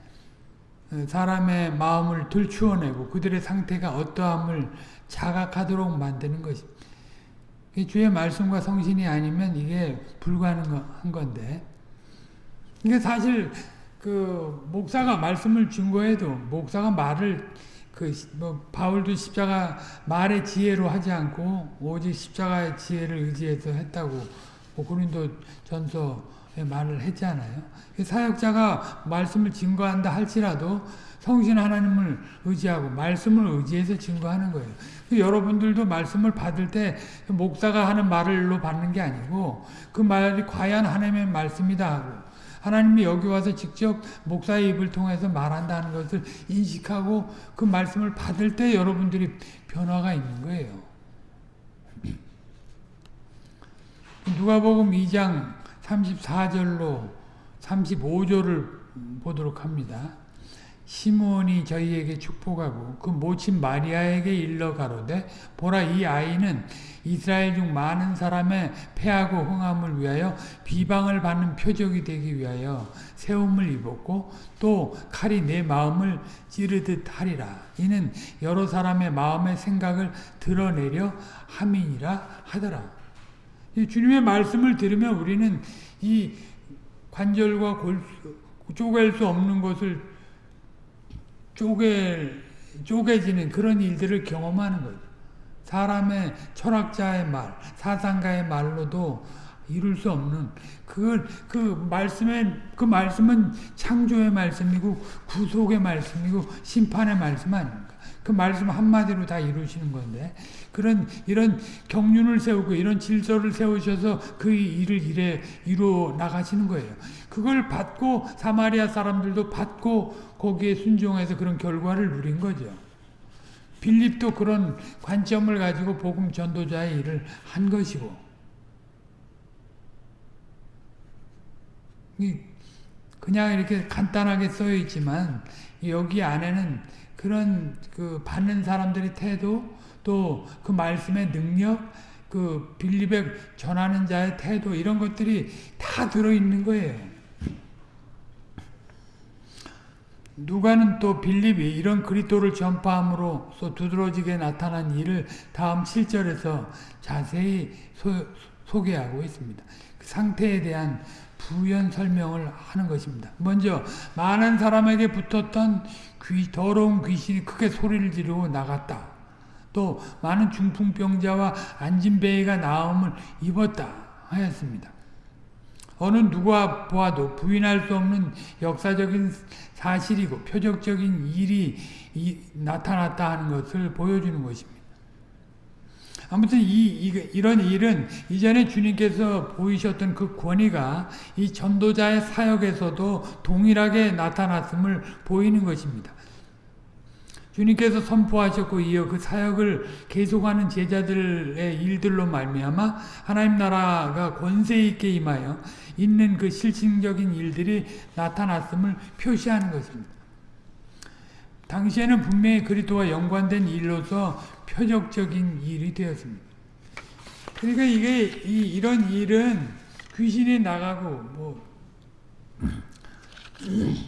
어, 사람의 마음을 들추어내고 그들의 상태가 어떠함을 자각하도록 만드는 것입니다. 주의 말씀과 성신이 아니면 이게 불가능한 건데 이게 사실 그 목사가 말씀을 증거해도 목사가 말을 그 뭐 바울도 십자가 말의 지혜로 하지 않고 오직 십자가의 지혜를 의지해서 했다고 뭐 고린도 전서에 말을 했잖아요. 사역자가 말씀을 증거한다 할지라도 성신 하나님을 의지하고 말씀을 의지해서 증거하는 거예요. 여러분들도 말씀을 받을 때 목사가 하는 말로 받는 게 아니고 그 말이 과연 하나님의 말씀이다 하고 하나님이 여기 와서 직접 목사의 입을 통해서 말한다는 것을 인식하고 그 말씀을 받을 때 여러분들이 변화가 있는 거예요. 누가복음 2장 34절로 35절을 보도록 합니다. 시몬이 저희에게 축복하고 그 모친 마리아에게 일러 가로되 보라 이 아이는 이스라엘 중 많은 사람의 패하고 흥함을 위하여 비방을 받는 표적이 되기 위하여 세움을 입었고 또 칼이 내 마음을 찌르듯 하리라. 이는 여러 사람의 마음의 생각을 드러내려 함이니라 하더라. 주님의 말씀을 들으면 우리는 이 관절과 골, 쪼갤 수 없는 것을 쪼개 쪼개지는 그런 일들을 경험하는 거죠. 사람의 철학자의 말, 사상가의 말로도 이룰 수 없는 그걸 그 말씀에 그 말씀은 창조의 말씀이고 구속의 말씀이고 심판의 말씀 아닙니까? 그 말씀 한마디로 다 이루시는 건데 그런 이런 경륜을 세우고 이런 질서를 세우셔서 그 일을 이래 이루어 나가시는 거예요. 그걸 받고 사마리아 사람들도 받고 거기에 순종해서 그런 결과를 누린 거죠. 빌립도 그런 관점을 가지고 복음 전도자의 일을 한 것이고 그냥 이렇게 간단하게 써 있지만 여기 안에는 그런 그 받는 사람들의 태도 또 그 말씀의 능력 그 빌립에 전하는 자의 태도 이런 것들이 다 들어있는 거예요. 누가는 또 빌립이 이런 그리스도를 전파함으로써 두드러지게 나타난 일을 다음 7절에서 자세히 소, 소개하고 있습니다. 그 상태에 대한 부연 설명을 하는 것입니다. 먼저 많은 사람에게 붙었던 귀, 더러운 귀신이 크게 소리를 지르고 나갔다. 또 많은 중풍병자와 안진뱅이가 나음을 입었다 하였습니다. 어느 누가 보아도 부인할 수 없는 역사적인 사실이고 표적적인 일이 나타났다 하는 것을 보여주는 것입니다. 아무튼 이, 이, 이런 일은 이전에 주님께서 보이셨던 그 권위가 이 전도자의 사역에서도 동일하게 나타났음을 보이는 것입니다. 주님께서 선포하셨고 이어 그 사역을 계속하는 제자들의 일들로 말미암아 하나님 나라가 권세 있게 임하여 있는 그 실질적인 일들이 나타났음을 표시하는 것입니다. 당시에는 분명히 그리스도와 연관된 일로서 표적적인 일이 되었습니다. 그러니까 이게 이, 이런 일은 귀신이 나가고 뭐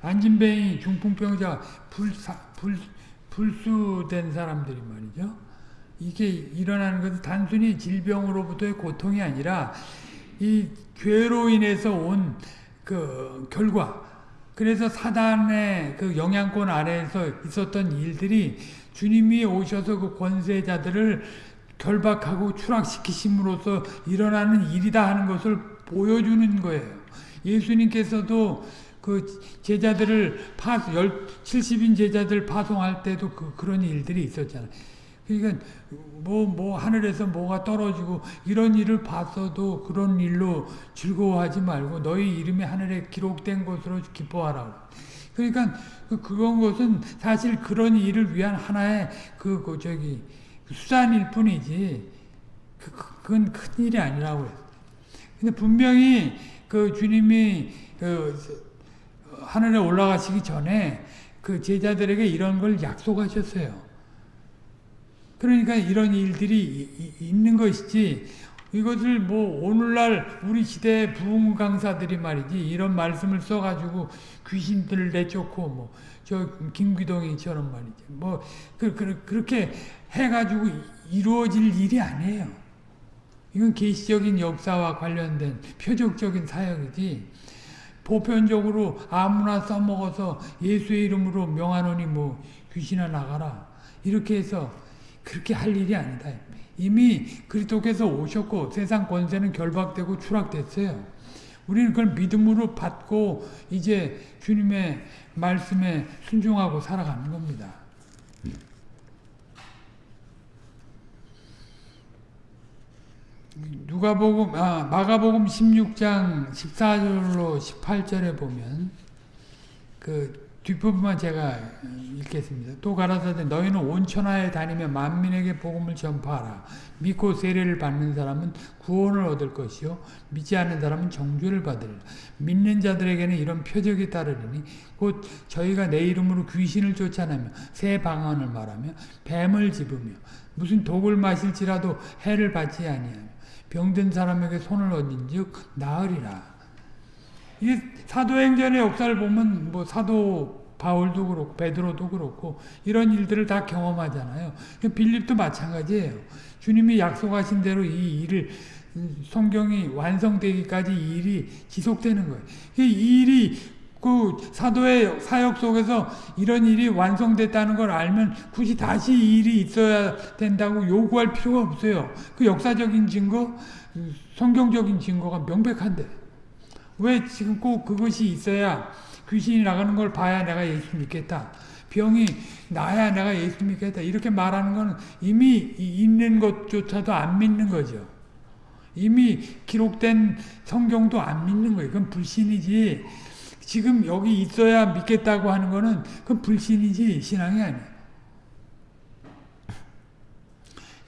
안진뱅이 중풍병자 불사, 불, 불수된 사람들이 말이죠. 이게 일어나는 것은 단순히 질병으로부터의 고통이 아니라 이 죄로 인해서 온 그 결과 그래서 사단의 그 영향권 아래에서 있었던 일들이 주님이 오셔서 그 권세자들을 결박하고 추락시키심으로써 일어나는 일이다 하는 것을 보여주는 거예요. 예수님께서도 그 제자들을 파, 70인 제자들 파송할 때도 그, 그런 일들이 있었잖아요. 그러니까 뭐, 뭐 하늘에서 뭐가 떨어지고 이런 일을 봤어도 그런 일로 즐거워하지 말고 너희 이름이 하늘에 기록된 것으로 기뻐하라. 그러니까 그, 그건 것은 사실 그런 일을 위한 하나의 그, 그 저기 수단일 뿐이지 그, 그건 큰 일이 아니라고요. 근데 분명히 그 주님이 그 하늘에 올라가시기 전에 그 제자들에게 이런 걸 약속하셨어요. 그러니까 이런 일들이 있는 것이지 이것을 뭐 오늘날 우리 시대 부흥 강사들이 말이지 이런 말씀을 써가지고 귀신들을 내쫓고 뭐 저 김기동이처럼 말이지 뭐 그, 그, 그렇게 해가지고 이루어질 일이 아니에요. 이건 계시적인 역사와 관련된 표적적인 사역이지 보편적으로 아무나 써먹어서 예수의 이름으로 명하노니 뭐 귀신아 나가라 이렇게 해서 그렇게 할 일이 아니다. 이미 그리스도께서 오셨고 세상 권세는 결박되고 추락됐어요. 우리는 그걸 믿음으로 받고 이제 주님의 말씀에 순종하고 살아가는 겁니다. 누가복음 아 마가복음 16장 14절로 18절에 보면 그 뒷부분만 제가 읽겠습니다. 또 가라사대 너희는 온 천하에 다니며 만민에게 복음을 전파하라. 믿고 세례를 받는 사람은 구원을 얻을 것이요 믿지 않는 사람은 정죄를 받으리라. 믿는 자들에게는 이런 표적이 따르리니 곧 저희가 내 이름으로 귀신을 쫓아내며 새 방언을 말하며 뱀을 집으며 무슨 독을 마실지라도 해를 받지 아니하며 병든 사람에게 손을 얹은즉 나으리라. 이 사도행전의 역사를 보면 뭐 사도 바울도 그렇고 베드로도 그렇고 이런 일들을 다 경험하잖아요. 빌립도 마찬가지예요. 주님이 약속하신 대로 이 일을 성경이 완성되기까지 이 일이 지속되는 거예요. 이 일이 그 사도의 사역 속에서 이런 일이 완성됐다는 걸 알면 굳이 다시 이 일이 있어야 된다고 요구할 필요가 없어요. 그 역사적인 증거, 성경적인 증거가 명백한데 왜 지금 꼭 그것이 있어야 귀신이 나가는 걸 봐야 내가 예수 믿겠다. 병이 나야 내가 예수 믿겠다. 이렇게 말하는 건 이미 있는 것조차도 안 믿는 거죠. 이미 기록된 성경도 안 믿는 거예요. 그건 불신이지. 지금 여기 있어야 믿겠다고 하는 거는 그건 불신이지 신앙이 아니에요.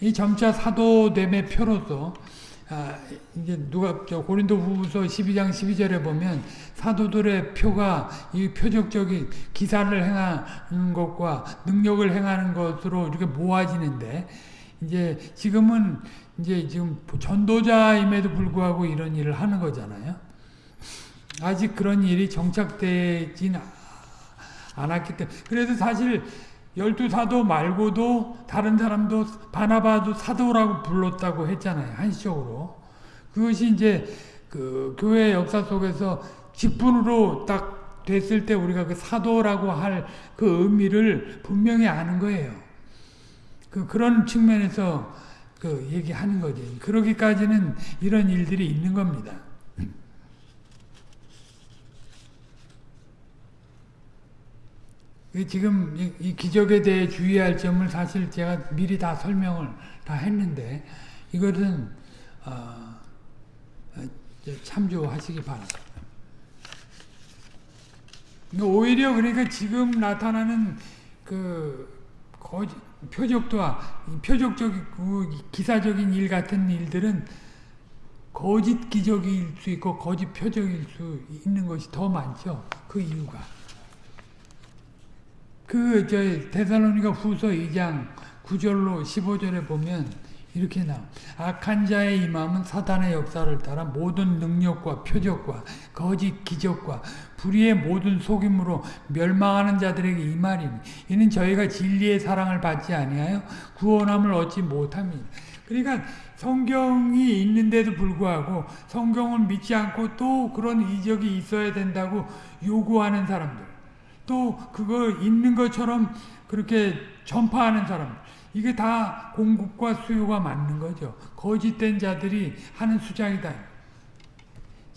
이 점차 사도됨의 표로서 아, 이제 누가 저 고린도 후서 12장 12절에 보면 사도들의 표가 이 표적적인 기사를 행하는 것과 능력을 행하는 것으로 이렇게 모아지는데 이제 지금은 이제 지금 전도자임에도 불구하고 이런 일을 하는 거잖아요. 아직 그런 일이 정착되진 않았기 때문에 그래서 사실 열두 사도 말고도 다른 사람도 바나바도 사도라고 불렀다고 했잖아요. 한시적으로. 그것이 이제 그 교회 역사 속에서 직분으로 딱 됐을 때 우리가 그 사도라고 할 그 의미를 분명히 아는 거예요. 그 그런 측면에서 그 얘기하는 거지. 그러기까지는 이런 일들이 있는 겁니다. 지금 이, 기적에 대해 주의할 점을 사실 제가 미리 다 설명을 다 했는데 이것은 어, 참조하시기 바랍니다. 오히려 그러니까 지금 나타나는 그 거짓, 표적도와 표적적이고 기사적인 일 같은 일들은 거짓 기적일 수 있고 거짓 표적일 수 있는 것이 더 많죠. 그 이유가. 그, 저, 데살로니가 후서 2장 9절로 15절에 보면 이렇게 나와. 악한 자의 임함은 사단의 역사를 따라 모든 능력과 표적과 거짓 기적과 불의의 모든 속임으로 멸망하는 자들에게 이 말이니 이는 저희가 진리의 사랑을 받지 아니하여 구원함을 얻지 못함이니 그러니까 성경이 있는데도 불구하고 성경을 믿지 않고 또 그런 이적이 있어야 된다고 요구하는 사람들 또 그거 있는 것처럼 그렇게 전파하는 사람 이게 다 공급과 수요가 맞는 거죠. 거짓된 자들이 하는 수작이다.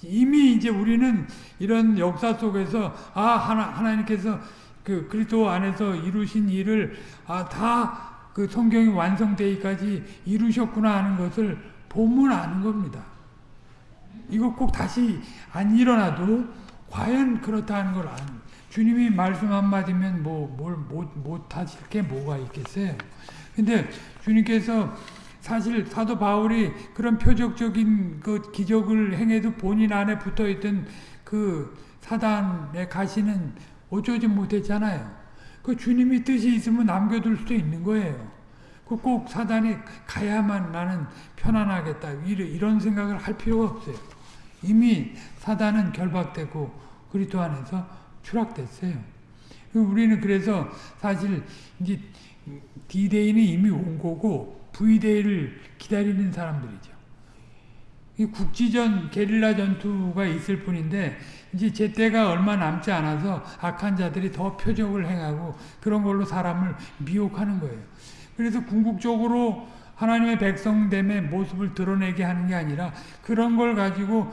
이미 이제 우리는 이런 역사 속에서 아 하나 하나님께서 그 그리스도 안에서 이루신 일을 아 다 그 성경이 완성되기까지 이루셨구나 하는 것을 보면 아는 겁니다. 이거 꼭 다시 안 일어나도 과연 그렇다는 걸 아는 주님이 말씀 한마디면 뭐, 뭘, 못, 못하실 게 뭐가 있겠어요. 근데 주님께서 사실 사도 바울이 그런 표적적인 그 기적을 행해도 본인 안에 붙어 있던 그 사단의 가시는 어쩌지 못했잖아요. 그 주님이 뜻이 있으면 남겨둘 수도 있는 거예요. 그꼭 사단이 가야만 나는 편안하겠다. 이런 생각을 할 필요가 없어요. 이미 사단은 결박되고 그리스도 안에서 추락됐어요. 우리는 그래서 사실 이제 D-Day는 이미 온 거고 V-Day를 기다리는 사람들이죠. 국지전 게릴라 전투가 있을 뿐인데 이제 제때가 얼마 남지 않아서 악한 자들이 더 표적을 행하고 그런 걸로 사람을 미혹하는 거예요. 그래서 궁극적으로 하나님의 백성됨의 모습을 드러내게 하는 게 아니라 그런 걸 가지고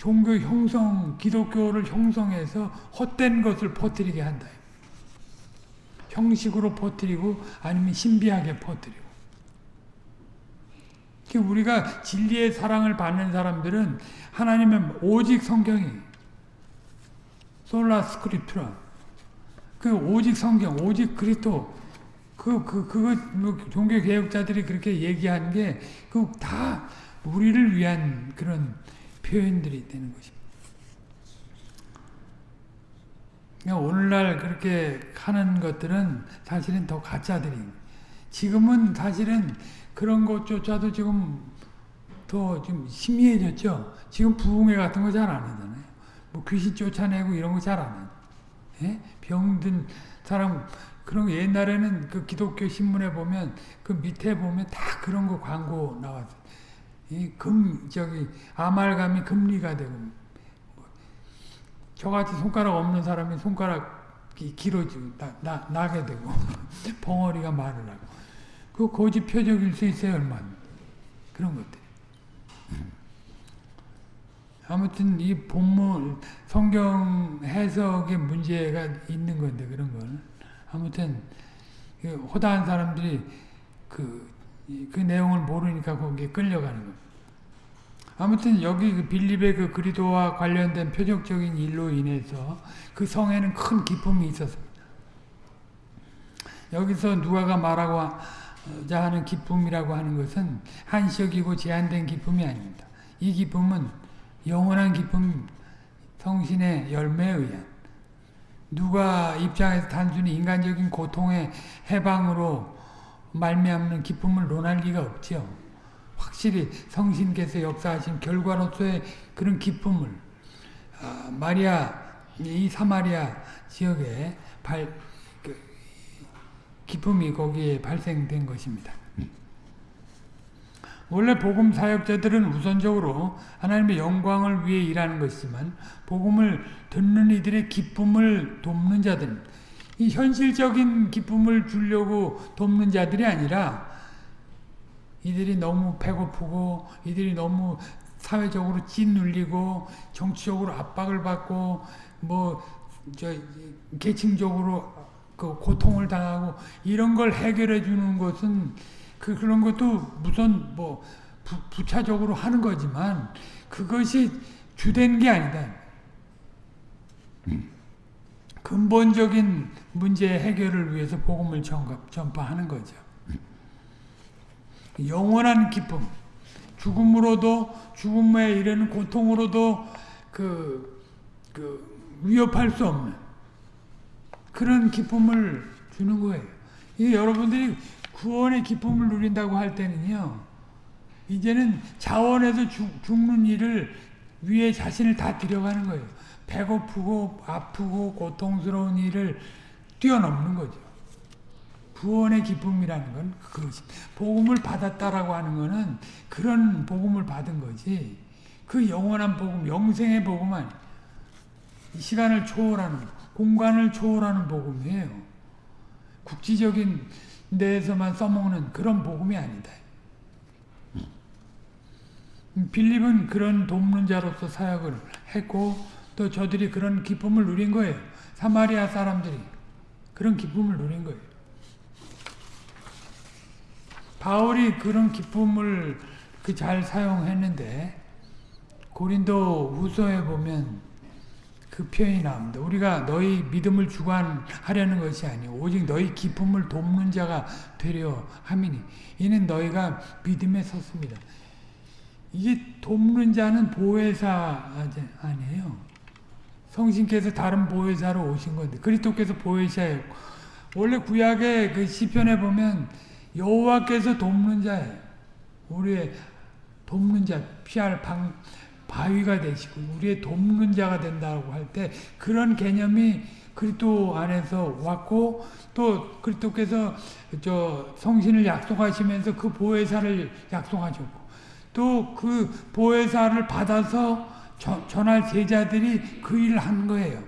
종교 형성, 기독교를 형성해서 헛된 것을 퍼뜨리게 한다. 형식으로 퍼뜨리고 아니면 신비하게 퍼뜨리고. 우리가 진리의 사랑을 받는 사람들은 하나님의 오직 성경이 솔라 스크립트라 그 오직 성경, 오직 그리스도 그, 그, 그거, 뭐, 종교 개혁자들이 그렇게 얘기한 게, 그, 다, 우리를 위한 그런 표현들이 되는 것입니다. 그러니까 오늘날 그렇게 하는 것들은 사실은 더 가짜들인 지금은 사실은 그런 것조차도 지금 더좀 희미해졌죠. 지금 부흥회 같은 거 잘 안 하잖아요. 뭐 귀신 쫓아내고 이런 거 잘안 해요. 예? 병든 사람 그런 거 옛날에는 그 기독교 신문에 보면 그 밑에 보면 다 그런 거 광고 나왔어요. 이 금, 저기, 아말감이 금리가 되고, 저같이 손가락 없는 사람이 손가락이 길어지고 나, 나, 나게 되고 벙어리가 말을 하고. 그 고집 표적일 수 있어요 얼마나 그런 것들. 아무튼 이 본문 성경 해석에 문제가 있는 건데 그런 건. 아무튼 그 호다한 사람들이 그, 그 내용을 모르니까 거기에 끌려가는 겁니다. 아무튼 여기 그 빌립의 그 그리도와 관련된 표적적인 일로 인해서 그 성에는 큰 기쁨이 있었습니다. 여기서 누가가 말하고 자 하는 기쁨이라고 하는 것은 한시적이고 제한된 기쁨이 아닙니다. 이 기쁨은 영원한 기쁨, 성신의 열매에 의한 누가 입장에서 단순히 인간적인 고통의 해방으로 말미암는 기쁨을 논할 리가 없지요. 확실히 성신께서 역사하신 결과로서의 그런 기쁨을 아, 마리아 이 사마리아 지역에 발 그, 기쁨이 거기에 발생된 것입니다. 원래 복음 사역자들은 우선적으로 하나님의 영광을 위해 일하는 것이지만 복음을 듣는 이들의 기쁨을 돕는 자들 이 현실적인 기쁨을 주려고 돕는 자들이 아니라 이들이 너무 배고프고 이들이 너무 사회적으로 찐눌리고 정치적으로 압박을 받고 뭐 저 계층적으로 그 고통을 당하고 이런 걸 해결해 주는 것은 그 그런 것도 무슨 뭐 부, 부차적으로 하는 거지만 그것이 주된 게 아니다. 근본적인 문제 해결을 위해서 복음을 전파하는 거죠. 영원한 기쁨, 죽음으로도 죽음에 이르는 고통으로도 그, 그 위협할 수 없는 그런 기쁨을 주는 거예요. 이 여러분들이 구원의 기쁨을 누린다고 할 때는요. 이제는 자원에서 죽, 죽는 일을 위에 자신을 다 들여가는 거예요. 배고프고 아프고 고통스러운 일을 뛰어넘는 거죠. 구원의 기쁨이라는 건 그것이 복음을 받았다라고 하는 것은 그런 복음을 받은 거지. 그 영원한 복음, 영생의 복음 아니. 시간을 초월하는 공간을 초월하는 복음이에요. 국지적인 데에서만 써먹는 그런 복음이 아니다. 빌립은 그런 돕는 자로서 사역을 했고 또 저들이 그런 기쁨을 누린 거예요. 사마리아 사람들이 그런 기쁨을 누린 거예요. 바울이 그런 기쁨을 그 잘 사용했는데 고린도 후서에 보면 그 표현이 나옵니다. 우리가 너희 믿음을 주관하려는 것이 아니오 오직 너희 기쁨을 돕는 자가 되려 함이니 이는 너희가 믿음에 섰습니다. 이게 돕는 자는 보혜사 아니에요. 성신께서 다른 보혜사로 오신 건데 그리스도께서 보혜사예요. 원래 구약의 그 시편에 보면 여호와께서 돕는 자예요. 우리의 돕는 자, 피할 방, 바위가 되시고 우리의 돕는 자가 된다고 할 때 그런 개념이 그리스도 안에서 왔고 또 그리스도께서 저 성신을 약속하시면서 그 보혜사를 약속하셨고 또 그 보혜사를 받아서 저, 전할 제자들이 그 일을 한 거예요.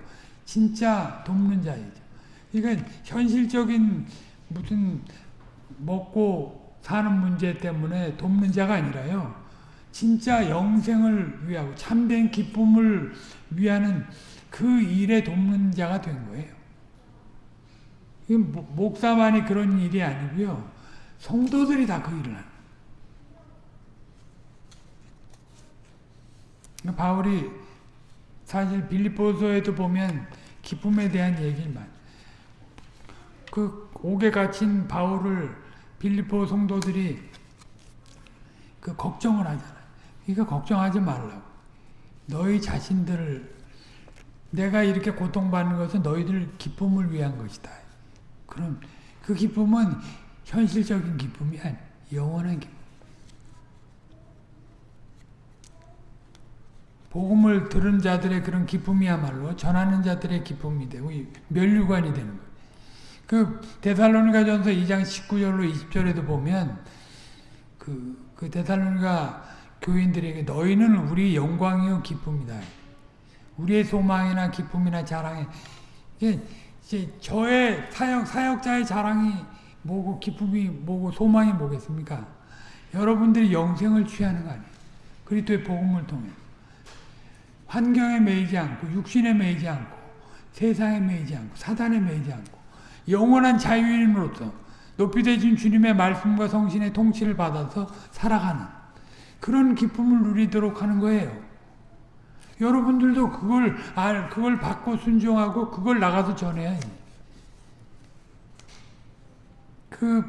진짜 돕는 자이죠. 그러니까 현실적인 무슨 먹고 사는 문제 때문에 돕는 자가 아니라요. 진짜 영생을 위하고 참된 기쁨을 위하는 그 일에 돕는 자가 된 거예요. 목사만이 그런 일이 아니고요. 성도들이 다 그 일을 하는 바울이 사실 빌립보서에도 보면 기쁨에 대한 많이 그 옥에 갇힌 바울을 빌립보 성도들이 그 걱정을 하잖아요. 그러니까 걱정하지 말라고. 너희 자신들을 내가 이렇게 고통받는 것은 너희들 기쁨을 위한 것이다. 그럼 그 기쁨은 현실적인 기쁨이 아니 영원한 기쁨. 복음을 들은 자들의 그런 기쁨이야말로 전하는 자들의 기쁨이 되고 멸류관이 되는 거예요. 그 데살로니가 전서 2장 19절로 20절에도 보면 그, 그 데살로니가 교인들에게 너희는 우리 영광이요 기쁨이다. 우리의 소망이나 기쁨이나 자랑이 이게 저의 사역 사역자의 자랑이 뭐고 기쁨이 뭐고 소망이 뭐겠습니까? 여러분들이 영생을 취하는 거 아니에요. 그리스도의 복음을 통해 환경에 매이지 않고 육신에 매이지 않고 세상에 매이지 않고 사단에 매이지 않고 영원한 자유인으로서 높이 되신 주님의 말씀과 성신의 통치를 받아서 살아가는 그런 기쁨을 누리도록 하는 거예요. 여러분들도 그걸 알, 그걸 받고 순종하고 그걸 나가서 전해야 해. 그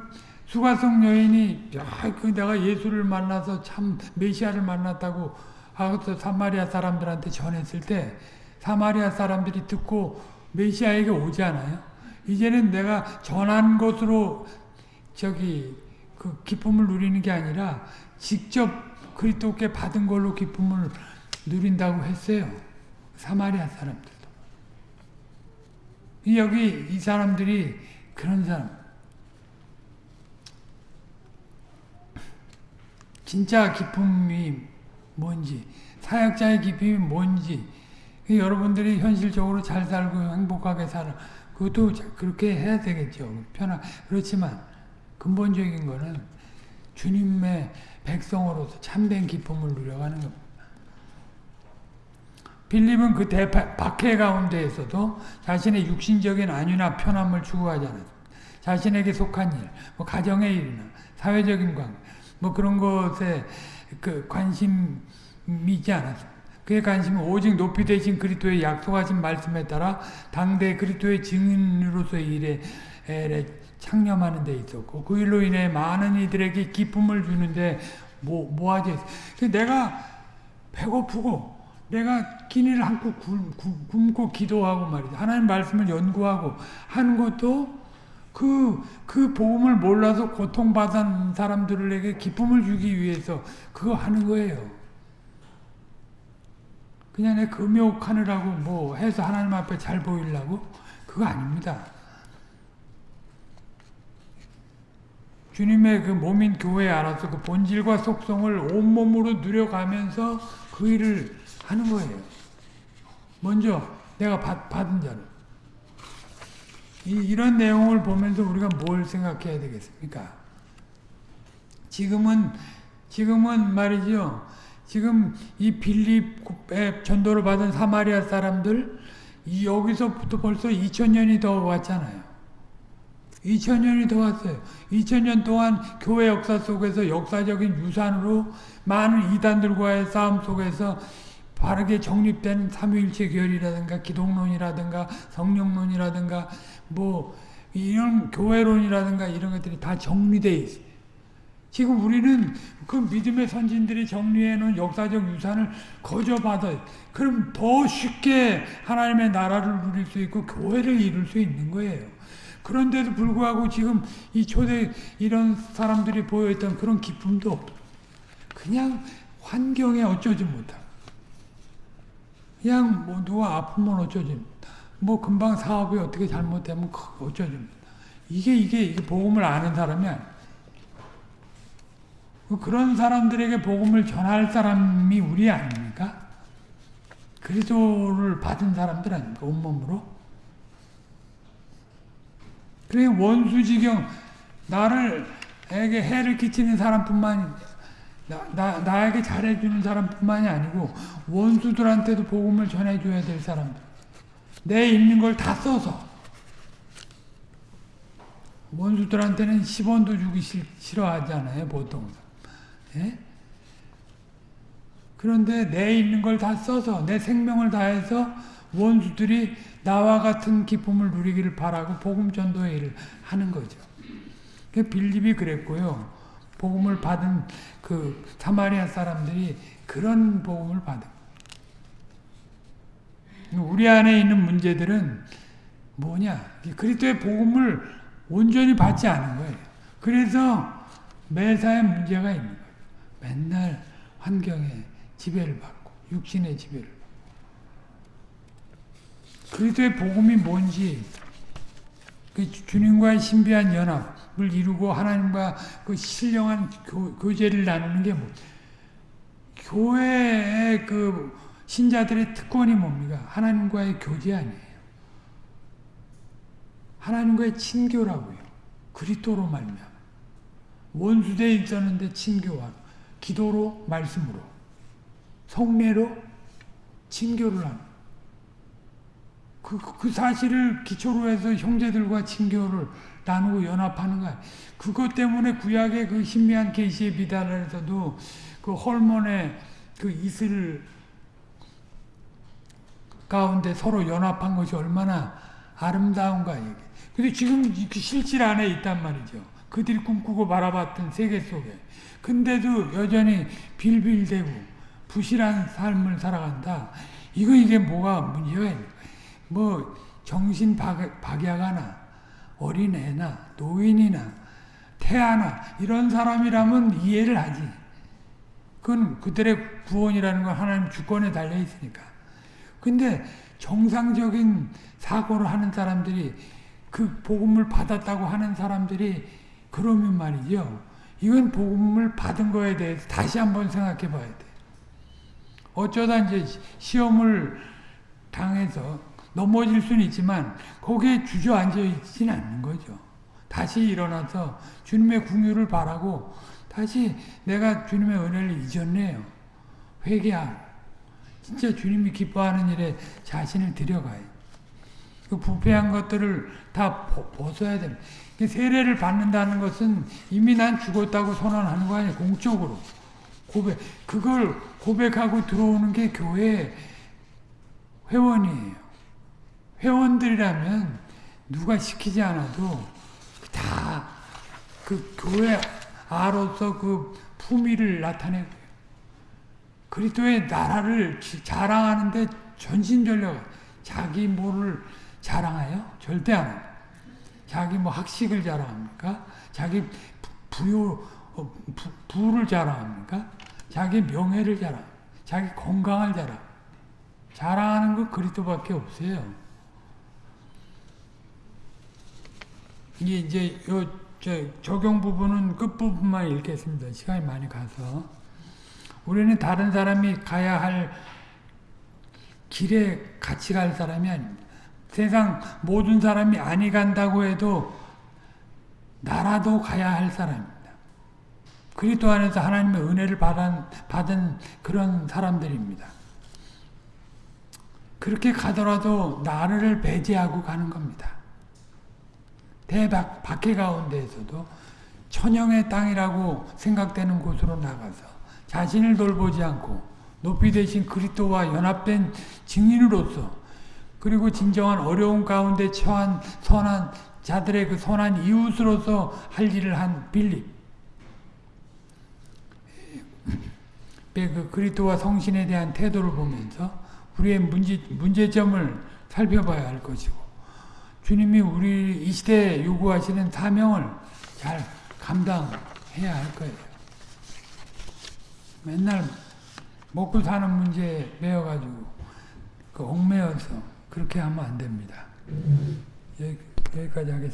수가성 여인이 야, 그 내가 예수를 만나서 참 메시아를 만났다고 하고서 사마리아 사람들한테 전했을 때 사마리아 사람들이 듣고 메시아에게 오지 않아요? 이제는 내가 전한 것으로 저기 그 기쁨을 누리는 게 아니라 직접 그리스도께 받은 걸로 기쁨을 누린다고 했어요. 사마리아 사람들도. 여기 이 사람들이 그런 사람. 진짜 기쁨이 뭔지, 사역자의 기쁨이 뭔지, 여러분들이 현실적으로 잘 살고 행복하게 살아. 그것도 그렇게 해야 되겠죠. 편하, 그렇지만, 근본적인 거는 주님의 백성으로서 참된 기쁨을 누려가는 겁니다. 빌립은 그 대박해 가운데에서도 자신의 육신적인 안위나 편함을 추구하지 않았습니다. 자신에게 속한 일, 뭐 가정의 일이나 사회적인 관계, 뭐 그런 것에 그 관심이 있지 않았습니다. 그의 관심은 오직 높이 되신 그리스도의 약속하신 말씀에 따라 당대 그리스도의 증인으로서의 일에 창념하는 데 있었고 그 일로 인해 많은 이들에게 기쁨을 주는데 뭐, 뭐하지? 내가 배고프고 내가 끼니를 안고 굶고 기도하고 말이죠. 하나님 말씀을 연구하고 하는 것도 그, 그 복음을 몰라서 고통받은 사람들에게 기쁨을 주기 위해서 그거 하는 거예요. 그냥 내 금욕하느라고 뭐 해서 하나님 앞에 잘 보이려고? 그거 아닙니다. 주님의 그 몸인 교회에 알아서 그 본질과 속성을 온몸으로 누려가면서 그 일을 하는 거예요. 먼저 내가 받, 받은 자는. 이, 이런 내용을 보면서 우리가 뭘 생각해야 되겠습니까? 지금은, 지금은 말이죠. 지금 이 빌립의 전도를 받은 사마리아 사람들, 여기서부터 벌써 2000년이 더 왔잖아요. 2000년이 더 왔어요. 2000년 동안 교회 역사 속에서 역사적인 유산으로 많은 이단들과의 싸움 속에서 바르게 정립된 삼위일체 교리라든가 기독론이라든가 성령론이라든가 뭐 이런 교회론이라든가 이런 것들이 다 정리되어 있어요. 지금 우리는 그 믿음의 선진들이 정리해 놓은 역사적 유산을 거저 받아 그럼 더 쉽게 하나님의 나라를 누릴 수 있고 교회를 이룰 수 있는 거예요. 그런데도 불구하고 지금 이 초대 이런 사람들이 보여있던 그런 기쁨도 없 그냥 환경에 어쩌지 못하 그냥 뭐 누가 아프면 어쩌지 뭐 금방 사업이 어떻게 잘못되면 어쩌지 이게 이게 이게 복음을 아는 사람이 아니야. 그런 사람들에게 복음을 전할 사람이 우리 아닙니까? 그리스도를 받은 사람들 아닙니까? 온몸으로? 그래 원수지경 나를 에게 해를 끼치는 사람뿐만 나, 나, 나에게 잘해주는 사람뿐만이 아니고 원수들한테도 복음을 전해줘야 될 사람들 내 있는 걸 다 써서 원수들한테는 10원도 주기 싫어하잖아요 보통 예? 그런데 내 있는 걸 다 써서 내 생명을 다해서 원수들이 나와 같은 기쁨을 누리기를 바라고 복음 전도의 일을 하는 거죠. 빌립이 그랬고요. 복음을 받은 그 사마리아 사람들이 그런 복음을 받은 우리 안에 있는 문제들은 뭐냐? 그리스도의 복음을 온전히 받지 않은 거예요. 그래서 매사에 문제가 있는 거예요. 맨날 환경에 지배를 받고 육신의 지배를 그리스도의 복음이 뭔지 그 주님과의 신비한 연합을 이루고 하나님과 그 신령한 교, 교제를 나누는 게 뭐? 교회의 그 신자들의 특권이 뭡니까? 하나님과의 교제 아니에요. 하나님과의 친교라고요. 그리스도로 말미암아. 원수대에 있었는데 친교와 기도로 말씀으로 성례로 친교를 하는 그, 그 사실을 기초로 해서 형제들과 친교를 나누고 연합하는 거야. 그것 때문에 구약의 그 신비한 계시의 비단에서도 그 헐몬의 그 이슬 가운데 서로 연합한 것이 얼마나 아름다운가 이게. 근데 지금 그 실질 안에 있단 말이죠. 그들이 꿈꾸고 바라봤던 세계 속에. 근데도 여전히 빌빌대고 부실한 삶을 살아간다. 이거 이게 뭐가 문제가 뭐 정신 박, 박약하나 어린애나 노인이나 태아나 이런 사람이라면 이해를 하지. 그건 그들의 구원이라는 건 하나님 주권에 달려 있으니까. 근데 정상적인 사고를 하는 사람들이 그 복음을 받았다고 하는 사람들이 그러면 말이죠. 이건 복음을 받은 거에 대해서 다시 한번 생각해 봐야 돼. 어쩌다 이제 시험을 당해서 넘어질 수는 있지만 거기에 주저앉아 있지는 않는 거죠. 다시 일어나서 주님의 궁유를 바라고 다시 내가 주님의 은혜를 잊었네요. 회개하고 진짜 주님이 기뻐하는 일에 자신을 들여가요. 그 부패한 것들을 다 벗어야 됩니다. 세례를 받는다는 것은 이미 난 죽었다고 선언하는 거 아니에요. 공적으로. 고백. 그걸 고백하고 들어오는 게 교회 회원이에요. 회원들이라면 누가 시키지 않아도 다 그 교회 아로서 그 품위를 나타내고 그리스도의 나라를 자랑하는데 전신전력 자기 뭐를 자랑해요? 절대 안 해요. 자기 뭐 학식을 자랑합니까? 자기 부요 어, 부, 부를 자랑합니까? 자기 명예를 자랑, 자기 건강을 자랑. 자랑하는 건 그리스도밖에 없어요. 이게 이제 요 적용 부분은 끝 부분만 읽겠습니다. 시간이 많이 가서 우리는 다른 사람이 가야 할 길에 같이 갈 사람이 아닙니다. 세상 모든 사람이 아니 간다고 해도 나라도 가야 할 사람입니다. 그리스도 안에서 하나님의 은혜를 받은, 받은 그런 사람들입니다. 그렇게 가더라도 나를 배제하고 가는 겁니다. 대박 박해 가운데에서도 천영의 땅이라고 생각되는 곳으로 나가서 자신을 돌보지 않고 높이 되신 그리스도와 연합된 증인으로서 그리고 진정한 어려운 가운데 처한 선한 자들의 그 선한 이웃으로서 할 일을 한 빌립. 그 그리스도와 성신에 대한 태도를 보면서 우리의 문제, 문제점을 살펴봐야 할 것이고 주님이 우리 이 시대에 요구하시는 사명을 잘 감당해야 할 거예요. 맨날 먹고 사는 문제에 매여가지고 그 얽매여서 그렇게 하면 안 됩니다. 여기, 여기까지 하겠습니다.